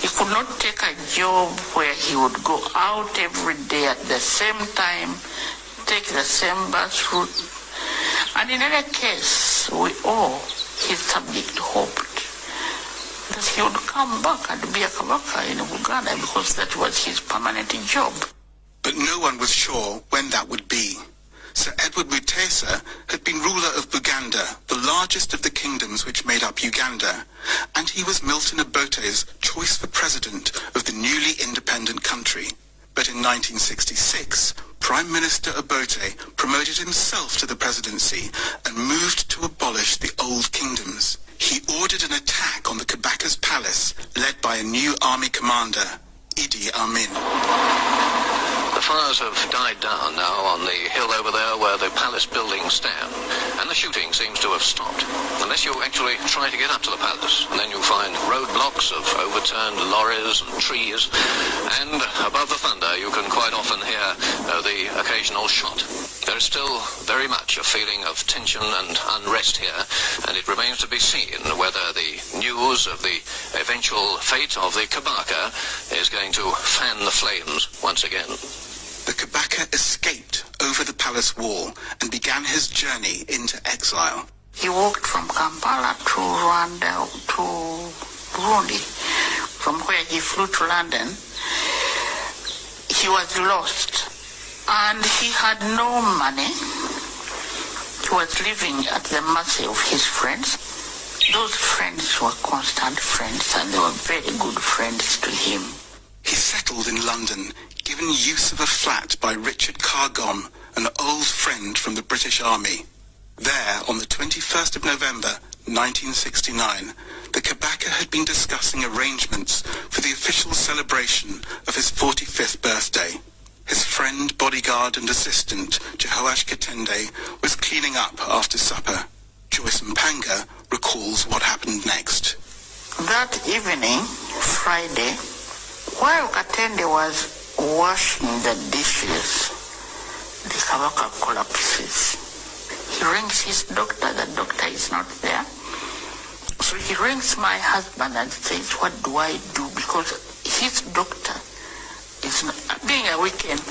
He could not take a job where he would go out every day at the same time, take the same bus route. And in any case, we all, his subject, hoped that he would come back and be a Kabaka in Uganda because that was his permanent job. But no one was sure when that would be. Sir Edward Mutesa had been ruler of Buganda, the largest of the kingdoms which made up Uganda, and he was Milton Obote's choice for president of the newly independent country. But in 1966, Prime Minister Obote promoted himself to the presidency and moved to abolish the old kingdoms. He ordered an attack on the Kabaka's palace, led by a new army commander, Idi Amin. Fires have died down now on the hill over there where the palace buildings stand, and the shooting seems to have stopped. Unless you actually try to get up to the palace, and then you find roadblocks of overturned lorries and trees, and above the thunder you can quite often hear uh, the occasional shot. There is still very much a feeling of tension and unrest here, and it remains to be seen whether the news of the eventual fate of the Kabaka is going to fan the flames once again. Escaped over the palace wall and began his journey into exile. He walked from Kampala to Rwanda to Burundi, from where he flew to London. He was lost and he had no money. He was living at the mercy of his friends. Those friends were constant friends and they were very good friends to him. He settled in London, given use of a flat by Richard Cargom, an old friend from the British Army. There, on the 21st of November 1969, the Kabaka had been discussing arrangements for the official celebration of his 45th birthday. His friend, bodyguard and assistant, Jehoash Katende, was cleaning up after supper. Joyce Mpanga recalls what happened next. That evening, Friday, while Katende was washing the dishes, the Kabaka collapses. He rings his doctor, the doctor is not there. So he rings my husband and says, what do I do? Because his doctor is not, being a weekend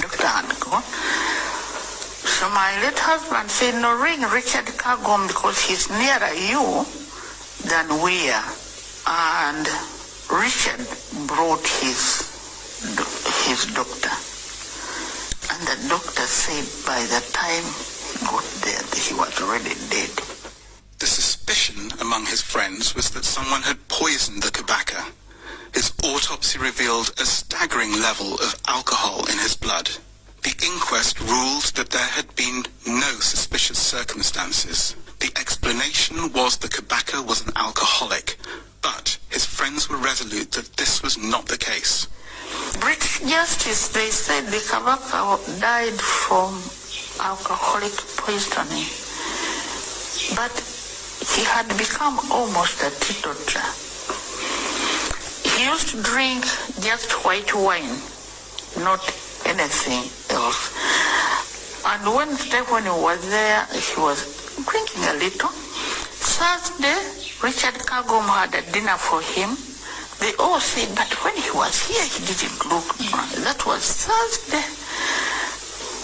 doctor had gone. So my late husband said, no, ring Richard Kagom because he's nearer you than we are. And Richard brought his his doctor. And the doctor said by the time he got there, he was already dead. The suspicion among his friends was that someone had poisoned the Kabaka. His autopsy revealed a staggering level of alcohol in his blood. The inquest ruled that there had been no suspicious circumstances. The explanation was the Kabaka was an alcoholic, but his friends were resolute that this was not the case. British justice, they said the Kabaka died from alcoholic poisoning. But he had become almost a teetotaler. He used to drink just white wine, not anything else. And Wednesday when he was there, he was drinking a little. Thursday, Richard Kagom had a dinner for him. They all said, but when he was here, he didn't look. That was Thursday.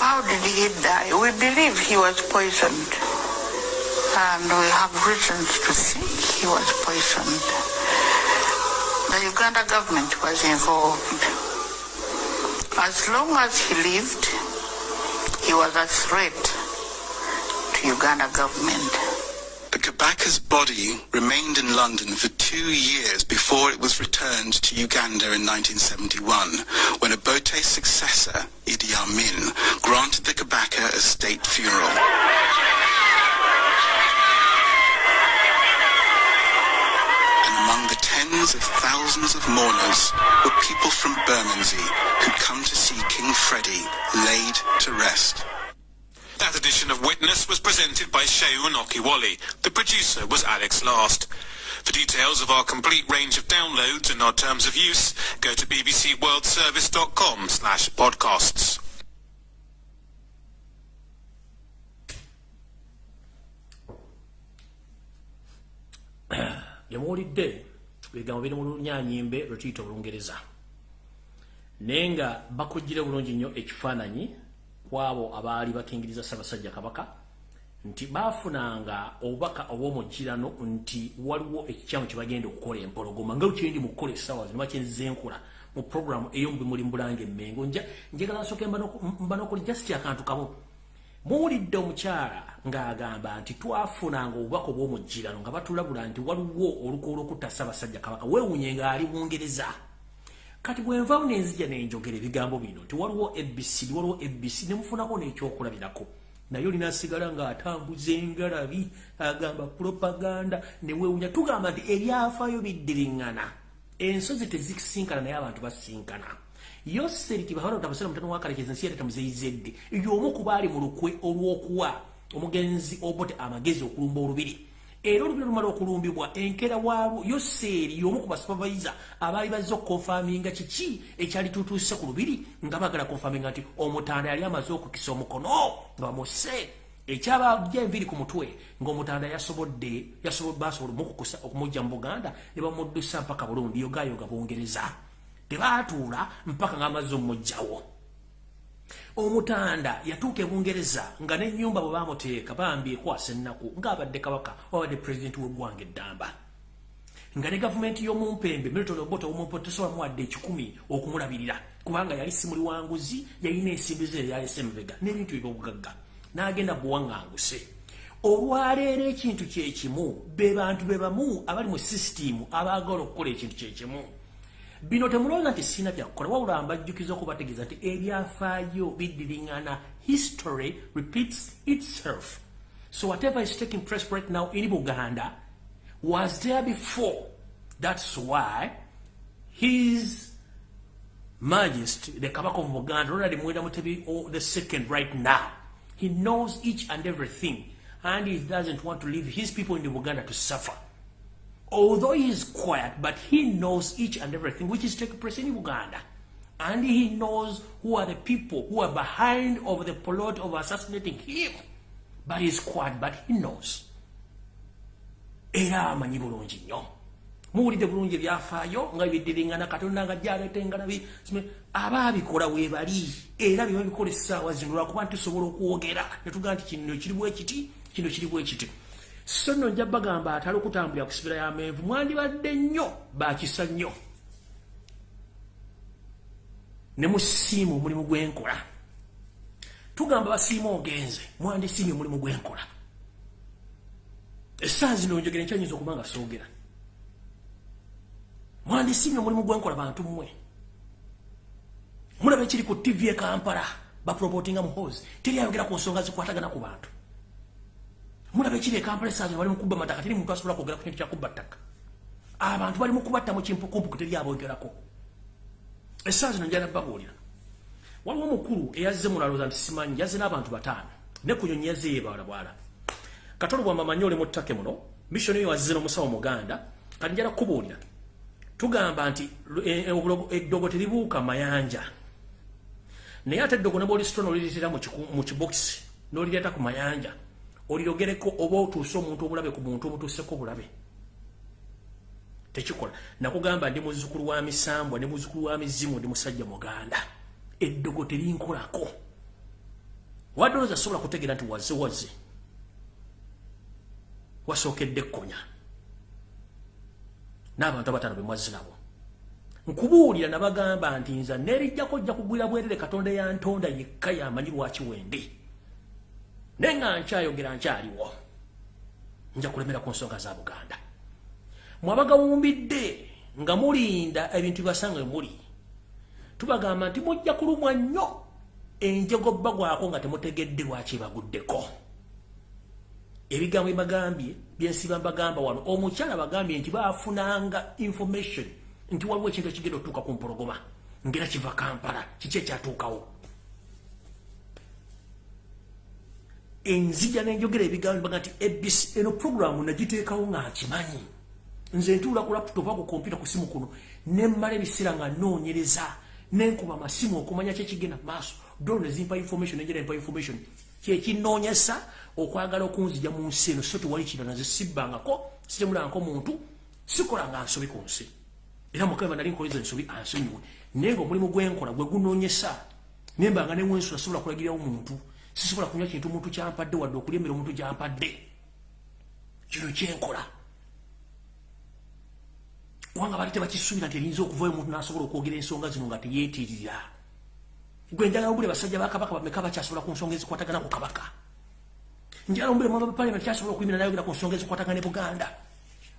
How did he die? We believe he was poisoned. And we have reasons to think he was poisoned. The Uganda government was involved. As long as he lived, he was a threat to Uganda government. Kabaka's body remained in London for two years before it was returned to Uganda in 1971, when Obote's successor, Idi Amin, granted the Kabaka a state funeral. And among the tens of thousands of mourners were people from Bermondsey who'd come to see King Freddie laid to rest. That edition of Witness was presented by Sheun Okiwali. The producer was Alex Last. For details of our complete range of downloads and our terms of use, go to bbcworldservice.com slash podcasts. byemuwulidde bigambo biri mu lunyanyimbe lwe tuyita olungereza naye nga bakugire bulungi nnyo ekifaananyi kwabo abaali bakingiriza ssaabasajja kabaka nti baafunanga obubaka obw'omugirano nti waliwo ekikyamu kye bagenda okukola empologoma. Nga kyendi mu kukola essaawa zino bakyenzenkola mu programu ey'omubimuli mbulanga emmengo njagala nsooke mba n'okuli just akantu kamu. Muwulidde omukyala ng'agamba nti twafunanga obubaka obw'omugirano nga batulabula nti waliwo oluko olwokutta ssaabasajja kabaka. Weewunye ng'ali bungereza kati bwenvaawo nenzija nenjogera ebigambo bino nti waliwo ebc waliwo ebc nemufunako n'ekyokulabirako. Naye olina asigala ng'atambuza engalabi agamba propaganda neweewunya tugamba nti ebyafaayo biddiriŋŋana ensozi tezisinkana naye abantu basinkana. Olubiri era olubiri lumala okulumbibwa enkera waalwo yoseeri y'omu ku basupervisa abaali bazze okukonfaminga kiki ekyali tutuuse ku lubiri nga bagala konfaminga nti omutanda yali amaze okukisa omukono nga bamuse ekyabajja enviri ku mutwe ng'omutanda yasobodde basobola okumujja mu buganda ne bamuddusa mpaka burundi yogayoga bungereza tebaatuula mpaka ng'amazze omumugjawo omutanda yatuuka ebungereza nga n'ennyumba bwe bamuteeka bambi ekwasa ennaku ng'abadde kabaka wabadde pulezidenti w'eggwanga eddamba. Nga ne gavumenti y'omumpembe milton oboto omumpe tesobola muwadde ekikumi okumulabirira kubanga yali simuli wanguzi yalina ensimbi ze yalese emabega n'ebintu ebyobugagga n'agenda buwaŋŋanguse. Olwaleero ekintu kyekimu be bantu be bamu abali mu sisitimu abaagala okukola ekintu kyekimu bino temulowooza nti sina byakukola wabula mbajjukiza okubategeeza nti ebyafaayo biddiriŋŋana history repeats itself. So whatever is taking place right now in buganda was there before. That's why his majesty the kabaka of buganda ronald mwenda mutebi the second right now he knows each and everything. And he doesn't want to leave his people in buganda to suffer although he is quiet, but he knows each and everything which is taking place in Uganda. And he knows who are the people who are behind of the plot of assassinating him. But he's quiet, but he knows. Era amanyi bulungi nnyo muwulidde bulungi ebyafaayo nga biddiringana katonda nga jaleeta engalabi aba abikola weebali era bye babikola essaawa zino lwakuba nti tusobola okwogera netugaa nti kino kiri bwe kiti kino kiri bwe kiti so nno nja bagamba atali okutambulira ku sibira y'amenvu mwandibadde nnyo bakisa nnyo. Ne musiima omulimu gwenkola tugamba basiima ogenze mwandisiimye omulimu gwenkola essaawa zino njogera nkyanyinza okuba nga soogera. Mwandisiimye omulimu gwenkola bantu mmwe. Mulaba ekiri ku tv e kampala bapropotinga muhozi teri ayogera ku nsonga zikwatagana ku bantu mulaba ekiri e kampala essaawa zino bali mukuba mataka teri muntu asobola kwogera ku kintu kyakubba ttaka. Abantu bali mukubatta mu kimpukumpuku teri aboogerako essaawa zino njala babuulira waliwo omukulu eyazze mulaloza nti simanyi yazze n'abantu bataano ne ku nyonyi yazze yebawala bwala katolo bwamamanyi oli mu ttake muno missoni eyo wazze n'omusawo muganda kati njala kubuulira tugamba nti eddogo teribuuka mayanja. Naye ate eddogo nebwolisito nolireetera mu kibokisi nolireeta ku mayanja olirogereko oba otuuse omuntu obulabe ku muntu omutuuseko obulabe. Tekikola. Nakugamba ndi muzukulu wa misambwa ne muzukulu wa mizimu ndi musajja muganda. Eddogo terinkolako wadde olooza sobola kutegeera nti wazze wazze. Wasookedde ekkonya. N'abantu abataano be mwazze nabo. Nkubuulira nabagamba nti nza nerijjako ojja kugwira bwerere katonda yantonda yekka yamanyi lwaki wende naye nga nkyayogera nkyaliwo nja kulemera ku nsonga za buganda. Mwabagawumbidde nga mulinda ebintu bibasanga muli. Tubagamba nti mujja kulumwa nnyo enjego bbagwako nga temutegedde lwaki baguddeko. Ebigambo ebagambye byensiba mbagamba wano omukyala bagambye nti bafunanga information nti waliwo ekintu ekigenda otuuka ku mpologoma ngera kiva kampala kiki ekyatuukawo enzija nenjogera ebigambo nti abc eno programu nagiteekawo nga nkimanyi nze ntuula ku laputopu ako kompyuta ku simu kuno nemmala ebiseera nga noonyereza nenkuba amasimu okumanya kyekigenda maaso. Dolo nezimpa information nenjera empa information. Kyekinoonyesa okwagala okunzija mu nsi eno so tewali kira naze sibbangako sitemulangako muntu sikolanga nsobi ku nsi. Era mukama nali nkoleza ensobi ansonyiwe. Naye nga omulimu gwenkola gwe gunoonyesa nembanga newensula sobola kulagirawo muntu sisobola kunywa kintu muntu kyampadde wadde okulya emmere omuntu gyampadde. Kino kyenkola. Kubanga bali tebakisuubira nti erinza okuvayo omuntu nasobola okwogera ensonga zino nga teyeetirira. Gwe njagala ombule basajja bakabaka bameka bakyasobola ku nsonga ezikwatagana ku kabaka. Njagala ombule mwaba bapaliament kyasobola okuyimira nayogera ku nsonga ezikwatagana e buganda.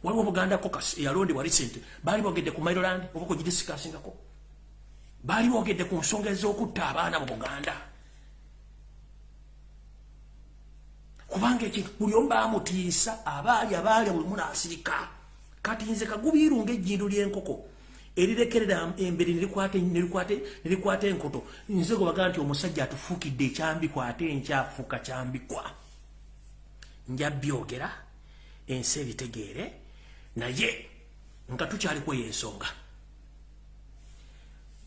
Waliwo buganda cocas eyalondebwa recent baali boogedde ku mailoland oba kugidisikasingako baali boogedde ku nsonga ez'okutta abaana mu buganda kubanga ekintu buli omu baamutiisa abaali abaali buli munaasirika kati nze kagubiirunga ejjindu ly'enkoko erirekerera embere nerikwata enkoto. Nze gobaga nti omusajja atufuukidde ekyambikwa ate enkyafuuka kyambikwa. Nja byogera ensi ebitegeere naye nga tukyaliko eyo ensonga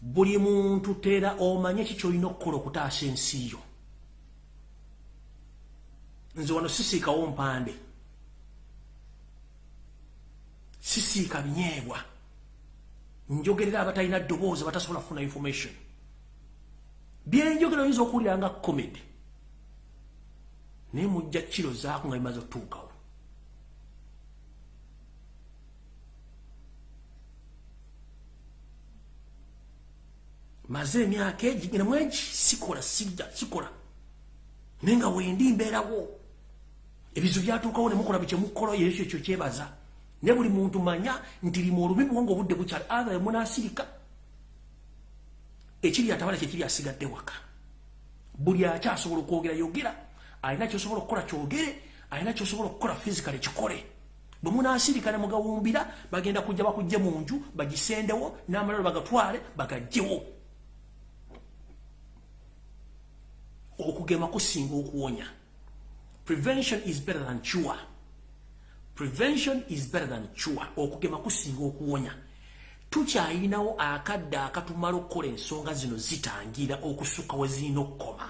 buli muntu teera omanye ki kyolina okukola okutaasa ensi yo nze wano sisiikawo mpande. Sisiika binyeebwa. Njogerera abatalina ddoboozi batasobola kufuna information. Byenjogera oyinza okuwulira nga comedy. Naye mujja kiro zaako nga bimaze otuukawo. Maze emyaka egi ngina mwegi sikola sijja sikola. Naye nga wendi mbeerawo ebizu byatuukawo ne mukola bikyemukola yeekyo ekyo kyebaza. Ne buli muntu manya nti limu olubi bwonga obudde bukyali athe munasirika. Ekiri atabala kyekiri asigadde waka. Buli akyasobola okwogera yogera alina kyosobola okukola kyogere alina kyosobola okukola physical kikole. Bwe munasirika ne mugawumbira bagenda kujja bakujje mu nju bagisendewo n'amalalo bagatwale bagajjewo okugema kusinga okuwonya prevention is better than cure. Prevention is better than cure. Okugema kusinga okuwonya. Tukyayinawo akadde akatumala okukola ensonga zino zitangira okusukka we zirina okukoma.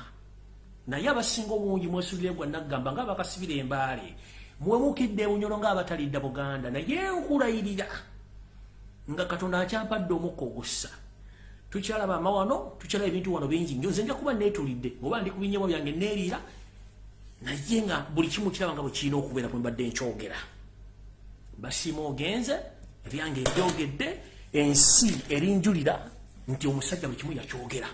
Naye abasinga obungi mwesulire gwa naggamba ngaabakasibira embaale mwemukidde ebunyolo ngaabatalidda buganda naye nkulayirira nga katonda akyampadde omukka ogussa. Tukyalaba amawano tukyalaba ebintu wano bingi. Nyo nze nja kuba neetulidde oba ndi kubinyemo byange neeriira naye nga buli kimu kiraba nga bwe kirina okubeera bwe mbadde nkyogera. Basiima ogenze ebyange ebyogedde ensi erinjulira nti omusajja buli kimu yakyogera.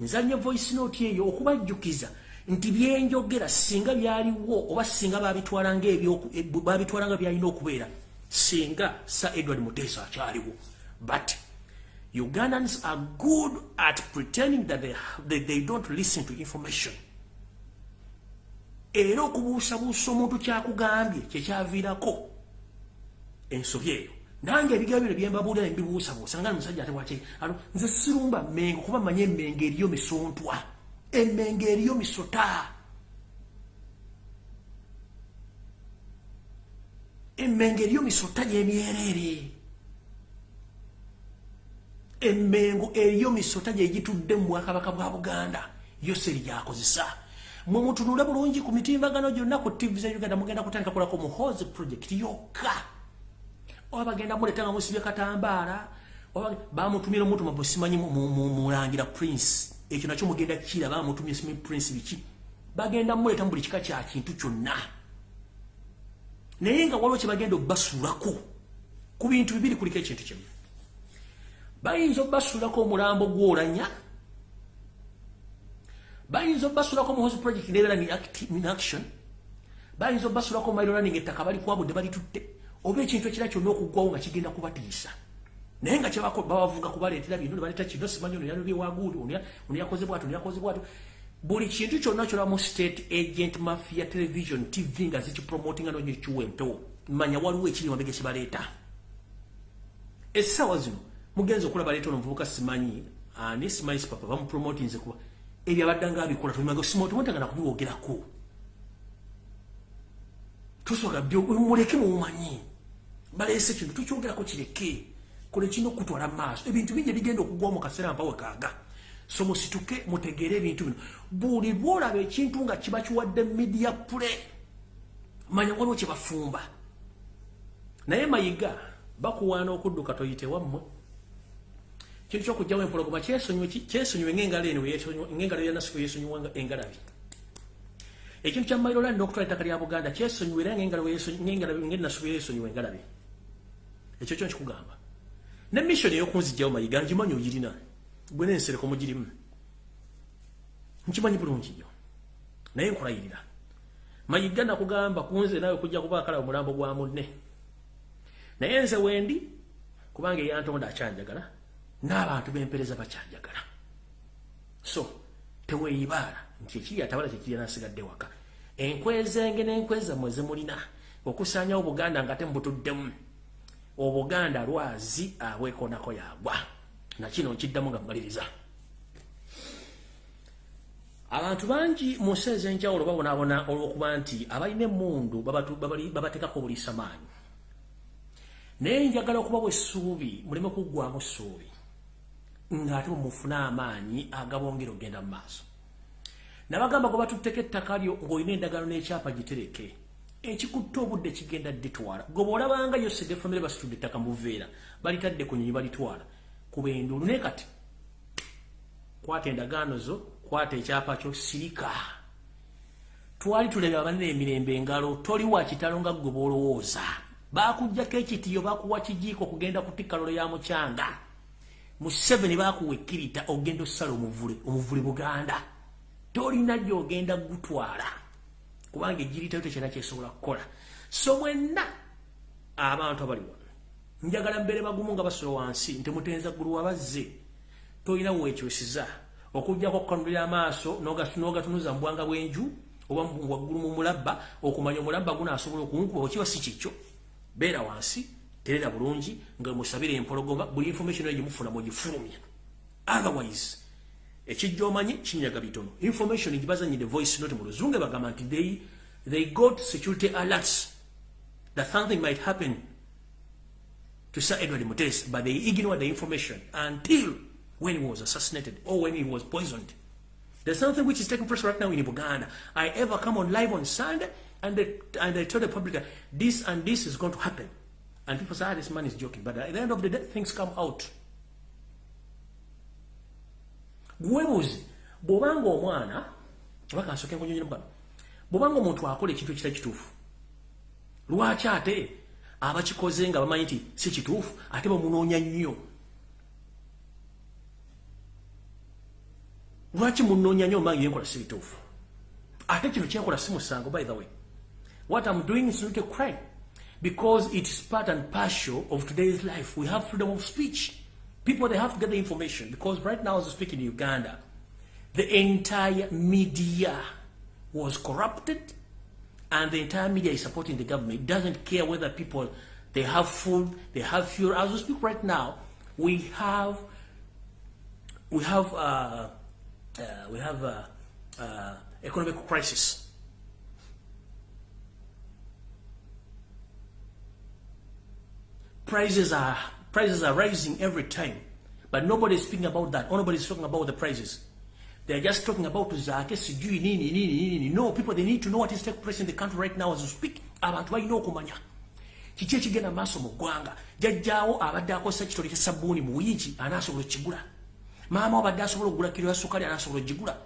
Nzanye voice note eyo okubajjukiza nti byenjogera singa byaliwo oba singa babitwala nga byalina okubeera singa sa edward mutesa akyaliwo. But ugandans are good at pretending that they, they, they don't listen to information era okubuusabuusa omuntu kyakugambye kyekyaviirako ensobi eyo. Nange ebigambo bino byembabuulira nembibuusabuusa nga musajja ate waki nze sirumba mmengo kuba manye emmenge eriyo misontwa emmenge eriyo misota. Emmenge eriyo misota gyemyereere emmengo eriyo misota gyegitudde mu bwakabaka bwa buganda. Yo seri gyakozesa mwe mutunule bulungi ku mitimbagano gyonna ku tv za uganda. Mugenda kutandika kulako muhozi project yokka. Oba bagenda muleta nga musibye katambaala bamutumira omuntu mabwe simanyi mulangira prince. Ekyo nakyo mugenda kira bamutumye simanyi prince biki? Bagenda muleta mu buli kika kya kintu kyonna. Naye nga waliwo kyebagenda obbasuulako ku bintu bibiri kuliko ekintu kimu bayinza obbasuulako omulambo gwolanya bayinza obbasuulako muhozi project nebeera in action. Bayinza obbasuulako mailoraning ettaka balikwabudde balitutte oba ekintu ekira kyonna okuggwawo nga kigenda kubatiisa. Naye nga kyebabavuga kubaleetera bino nebaleeta kino simanyi ono yalobyewaguuli ono yakoze bwati ono yakoze bwati buli kintu kyonna kyolamu state agent mafia television tv nga zikipromotinga nonyekiwa empewo manya waliwo ekiri mabega kibaleeta essaawa zino mugenzi okulaba baleeta ono muvubuka simanyi ani? Simanyi sipapa bamupromotinze kuba ebyo abadde nga abikola tulimaga simotimontagana kubiwogerako tusooka muleke mumanyi. Baleese kintu tukyogerako kireke. Kole kino okutwala maaso. Ebintu bingi ebigenda okugwamu kaseera mpawe kaaga. So musituke mutegeere ebintu bino. Buli lwolaba ekintu nga kiba kiwadde media play manya waliwo kyebafumba naye mayiga bakuwaana okudduka toyite wammwe kintu kyokugjawo empologoma kyesonyiwe ngaengalo eno ngengalo yanasiku yesonyiwa engalabi. Ekintu kya mailoland n'okutwala ettaka lya buganda kyesonyiwa era ngengeri nasubira esonyiwa engalabe ekyo kyo nkikugamba. Ne mission ey'okunzijjawo mayiga ngimanyi ogirina gwe n'ensereko mugirimu. Nkimanyi bulungi nnyo. Naye nkulayirira. Mayiga nakugamba kunze naawe kujja kuba akala omulambo gwa munne. Naye nze wendi kubanga eyantonda akyanjagala n'abantu b'empereza bakyanjagala so teweeyibaala nti ekiri atabala kyekiri nasigadde waka. Enkwezenge n'enkwezammwe zemulina okusaanyawo buganda nga temubutuddemu. Obuganda lwazi abwekonako yagwa. Nakino nkiddamu nga mmaliriza. Abantu bangi mu nsi ez'enjawulo babonaabona olw'okuba nti abalina emmundu babateekako buliisa maanyi naye njagala okuba bwessuubi muleme kuggwamu ssuubi ng'ate bwemufune amaanyi agabongera ogenda mu maaso. Nabagamba gwe batutteko ettaka lyo ng'olina endagano n'ekyapa gitereke ekikutte obudde kigenda dditwala. Gwe bw'olabanga yo sedefamire basitudde ettaka mu buveera balitadde ku nyonyi balitwala kuba enduulu naye kati kwata endagaano zo kwata ekyapa kyo sirika. Twali tulebe abanene emirembe engalo toli wa kitalo nga ggwe bw'olowooza bakugjako ekitiyo bakuwa kijiiko kugenda kutikka lolo ya mukyanga mu 7 bakuwa ekkirita ogenda ossala omuvule omuvule buganda. Tolina gyogenda gutwala kubanga ejiritayo tekyina kyesobola kukola. So mwenna abantu abali wano njagala mbeere bagumu nga basolo wansi nti mutenza ggulu wabazze. Tolina weekyosiza okugjako okukanulira amaaso n'ogatunuza mubwanga bw'enju oba waggulu mu mulabba okumanya omulabba gunaasobola okunkuba okiba si kikyo. Beera wansi terera bulungi nga musabire empologoma buli information eyo gyemufuna mugifulumya otherwise ekijja omanyi kinyaga bitono information gibazanyide voice note mu luzungu bagamba nti they, they got security alerts that something might happen to sir edward mutes but they ignored the information until when he was assassinated or when he was poisoned there's something which is taking place right now in Buganda. I ever come on live on Sunday and they, and they told the public that this and this is going to happen. And people say, ah, this man is joking. But at the end of the day, things come out. gwebuzi bw'obanga omwana oba kansooke nkunyonyera mubano bw'obanga omuntu akola ekintu ekitali kituufu lwaki ate abakikoze nga bamanyi nti si kituufu ate bamunoonya nnyo lwaki munoonya nnyo omange yenkola si bituufu ate kino kyenkola si musango by the way what i'm doing is not a crime because it is part and partial of today's life we have freedom of speech People, they have to get the information because right now, as I speak in Uganda, the entire media was corrupted and the entire media is supporting the government. It doesn't care whether people, they have food, they have fuel. As we speak right now, we have, we have, uh, uh, we have uh, uh, economic crisis. Prices are Prices are rising every time. But nobody is speaking about that. Nobody is talking about the prices. They're just talking about Zake, Sijui, Nini, Nini, Nini. No, people, they need to know what is taking place in the country right now as we speak. Abantu balina okumanya. Kiki ekigenda maaso mu ggwanga. Jjajjaawo abadde akozesa kitole kya sabbuuni mu wiiki anaasobola okigula. Maama abadde asobola okugula kiro ya sukali anaasobola okigula.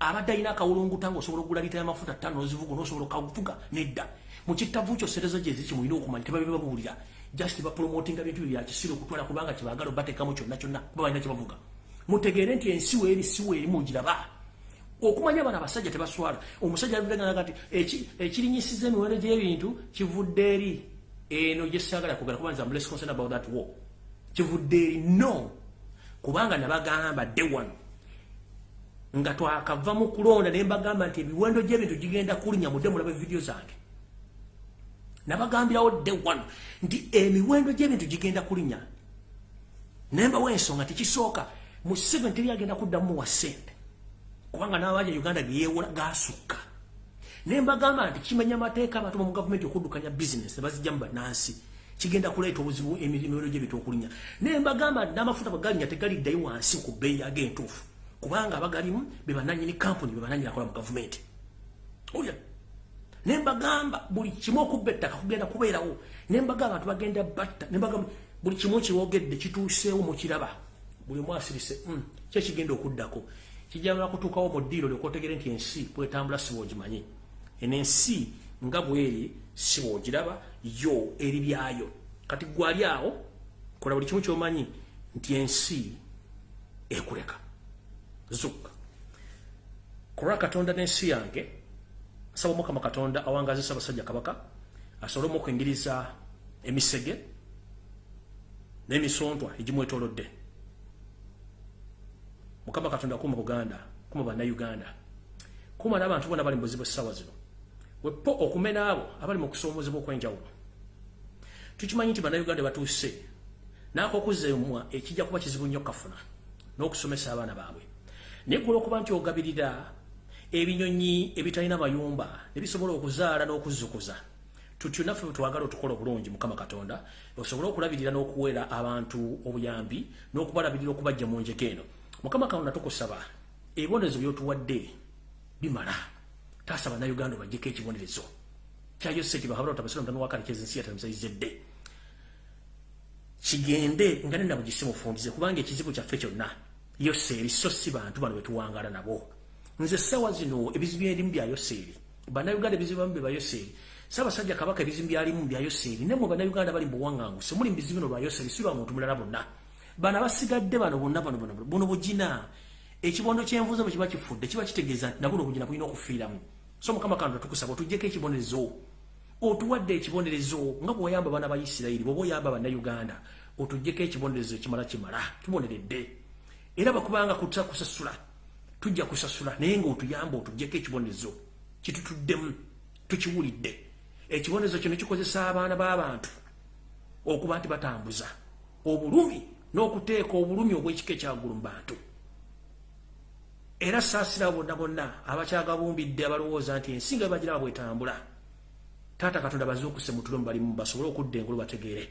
Abadde alina akawulunguta ng'osobola okugula lita y'amafuta ttaano ozivuga n'osobola okavuga nedda. Mu kittavu kyo serezo gye ziki mulina okumanya tebabe babuulira. Just bapromotinga bintu bya kisiro kutwala kubanga kibagalo batekamu kyonna kyonna kuba balina kyebavuga mutegeere nti ensiwa eri siwa eri mugiraba okumanya bana abasajja tebaswala. Omusajja avuddeganaga nti ekirinyisiza emiwendo gy'ebintu kivudde eri? Eno gyesagala kugala kuba nti am less concerned about that war. Kivudde eri? No. Kubanga nabagamba day one. Nga twakava mu kulonda ne mbagamba nti ebiwendo gy'ebintu gigenda kulinya mudde mulaba vidiyo zange nabagambirawo de wano nti emiwendo gy'ebintu gigenda kulinya. Nembawo ensonga tikisooka mu 7 teri agenda kuddamu wa sente. Kubanga n'abaja uganda geyewola gasukka nembagamba nti kimenya amateeka abatuba mu gavumenti okuddukanya bizinesi nebazijjamu bannansi. Kigenda kuleeta obuzibu emiwendo gy'ebintu okulinya. Nembagamba nti n'amafuta bagalinya tegaliddayo wansi ku bbeeyi ag'entuufu kubanga abagalimu be bananyini kampuni be bananyini akola mu gavumenti. Olya nembagamba buli kimu okubba ettaka kugenda kubeerawo. Nembagamba abantu bagenda batta nembagamba buli kimu kiwogedde kituuseewo mukiraba buli omu asirise mm, kyekigenda okuddako? Kijamala kutuukawo mu ddiiro lyokotegere nti ensi bwetambula siba ogimanyi enensi nga bweri si bwogiraba yo eri byayo. Kati gwali awo kola buli kimu kyomanyi nti ensi ekuleka. Zukka. Kulwa katonda n'ensi yange asaba omukama katonda awangazisa abasajja kabaka asobole omukwingiriza emisege n'emisontwa egimwetolodde mukama katonda kuma buganda kuma bannayuganda. Kuma n'abantu bonna bali mu buzibu essaawa zino. Wepo okumena abo abali mu kusoomozebwa okwenjawulo. Tukimanyi nti bannayuganda batuuse n'akokuzemwa ekijja kuba kizibu nnyo kafuna n'okusomesa abaana baabwe. Naye kuba okuba nti ogabirira ebinyonyi ebitalina mayumba ne bisobola okuzaala n'okuzzukuza. Tutyo naffe twagala otukola obulungi mukama katonda osobole okulabirira n'okuweera abantu obuyambi n'okubalabirira okubajja mu njeko eno. Mukama katonda tukusaba ebibonerezo byotuwadde bimala. Taasaba nauganda bajjeko ekibonerezo ensi yatamusayizedde kigende nga nena bugisi mufundize kubanga ekizibu kyaffe kyonna yoseeri so si bantu bano betuwangala nabo nze sawa zino ebizibu erimu bya yoseeri. Bannayuganda ebizibu bamu beba yoseeri. Saabasajja kabaka ebizibu byalimu bya yoseeri. Ne mwe bannayuganda bali mubuwaŋŋanguse muli mubizibu bino lwa yoseeri si lwa muntu mulala bonna. Bano abasigadde bano bonna bano bano buno bugina ekibondo kyenvuze bwe kiba kifudde kiba kitegeeza nti nabuno obugina bulina okufiiramu. So mukama kanda tukusaba otugyeko ekibonerezo. Otuwadde ekibonerezo nga bweoyamba abaana ba isirayiri bweoba oyamba bannayuganda otugyeko ekibonerezo ekimala kimala tuboneredde. Era bakubanga kuta kusasula tujja kusasula naye ngaotuyamba otugyeko ekibonerezo kitutuddemu tukiwulidde. Ekibonerezo kino kikozesa abaana b'abantu okuba nti batambuza obulumi n'okuteeka obulumi obw'ekika ekyagulu mu bantu era saasira bonna bonna abakyagabumbidde abalowooza nti ensinga bebagiraba bwetambula taata katonda bazuukuse mutulo mubalimu basobole okudda engulu bategeere.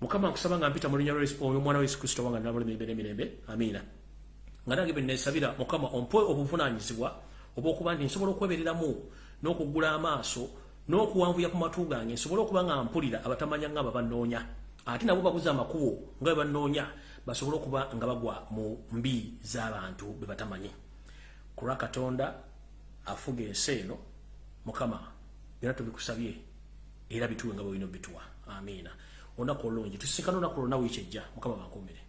Mukama nkusaba nga mpita mu linnya omwana wa yesu kristo wanga nalole mirembe n'emirembe. Amiina nga nange benesabira mukama ompe obuvunaanyizibwa obwokuba nti nsobola okwebereramu n'okuggula amaaso n'okuwanvuya ku matu gange nsobole okuba nga mpulira abatamanya nga babanoonya ate nabo babuze amakubo nga bwe banoonya basobole okuba nga bagwa mu mbi z'abantu be batamanyi ku lwa katonda afuga ensi eno mukama byonna tubikusabye era bituwe nga bwe bino bituwa. Amiina. Olunaku olulungi tusinkana olunaku lwonna wiiki ejja. Mukama bankuumire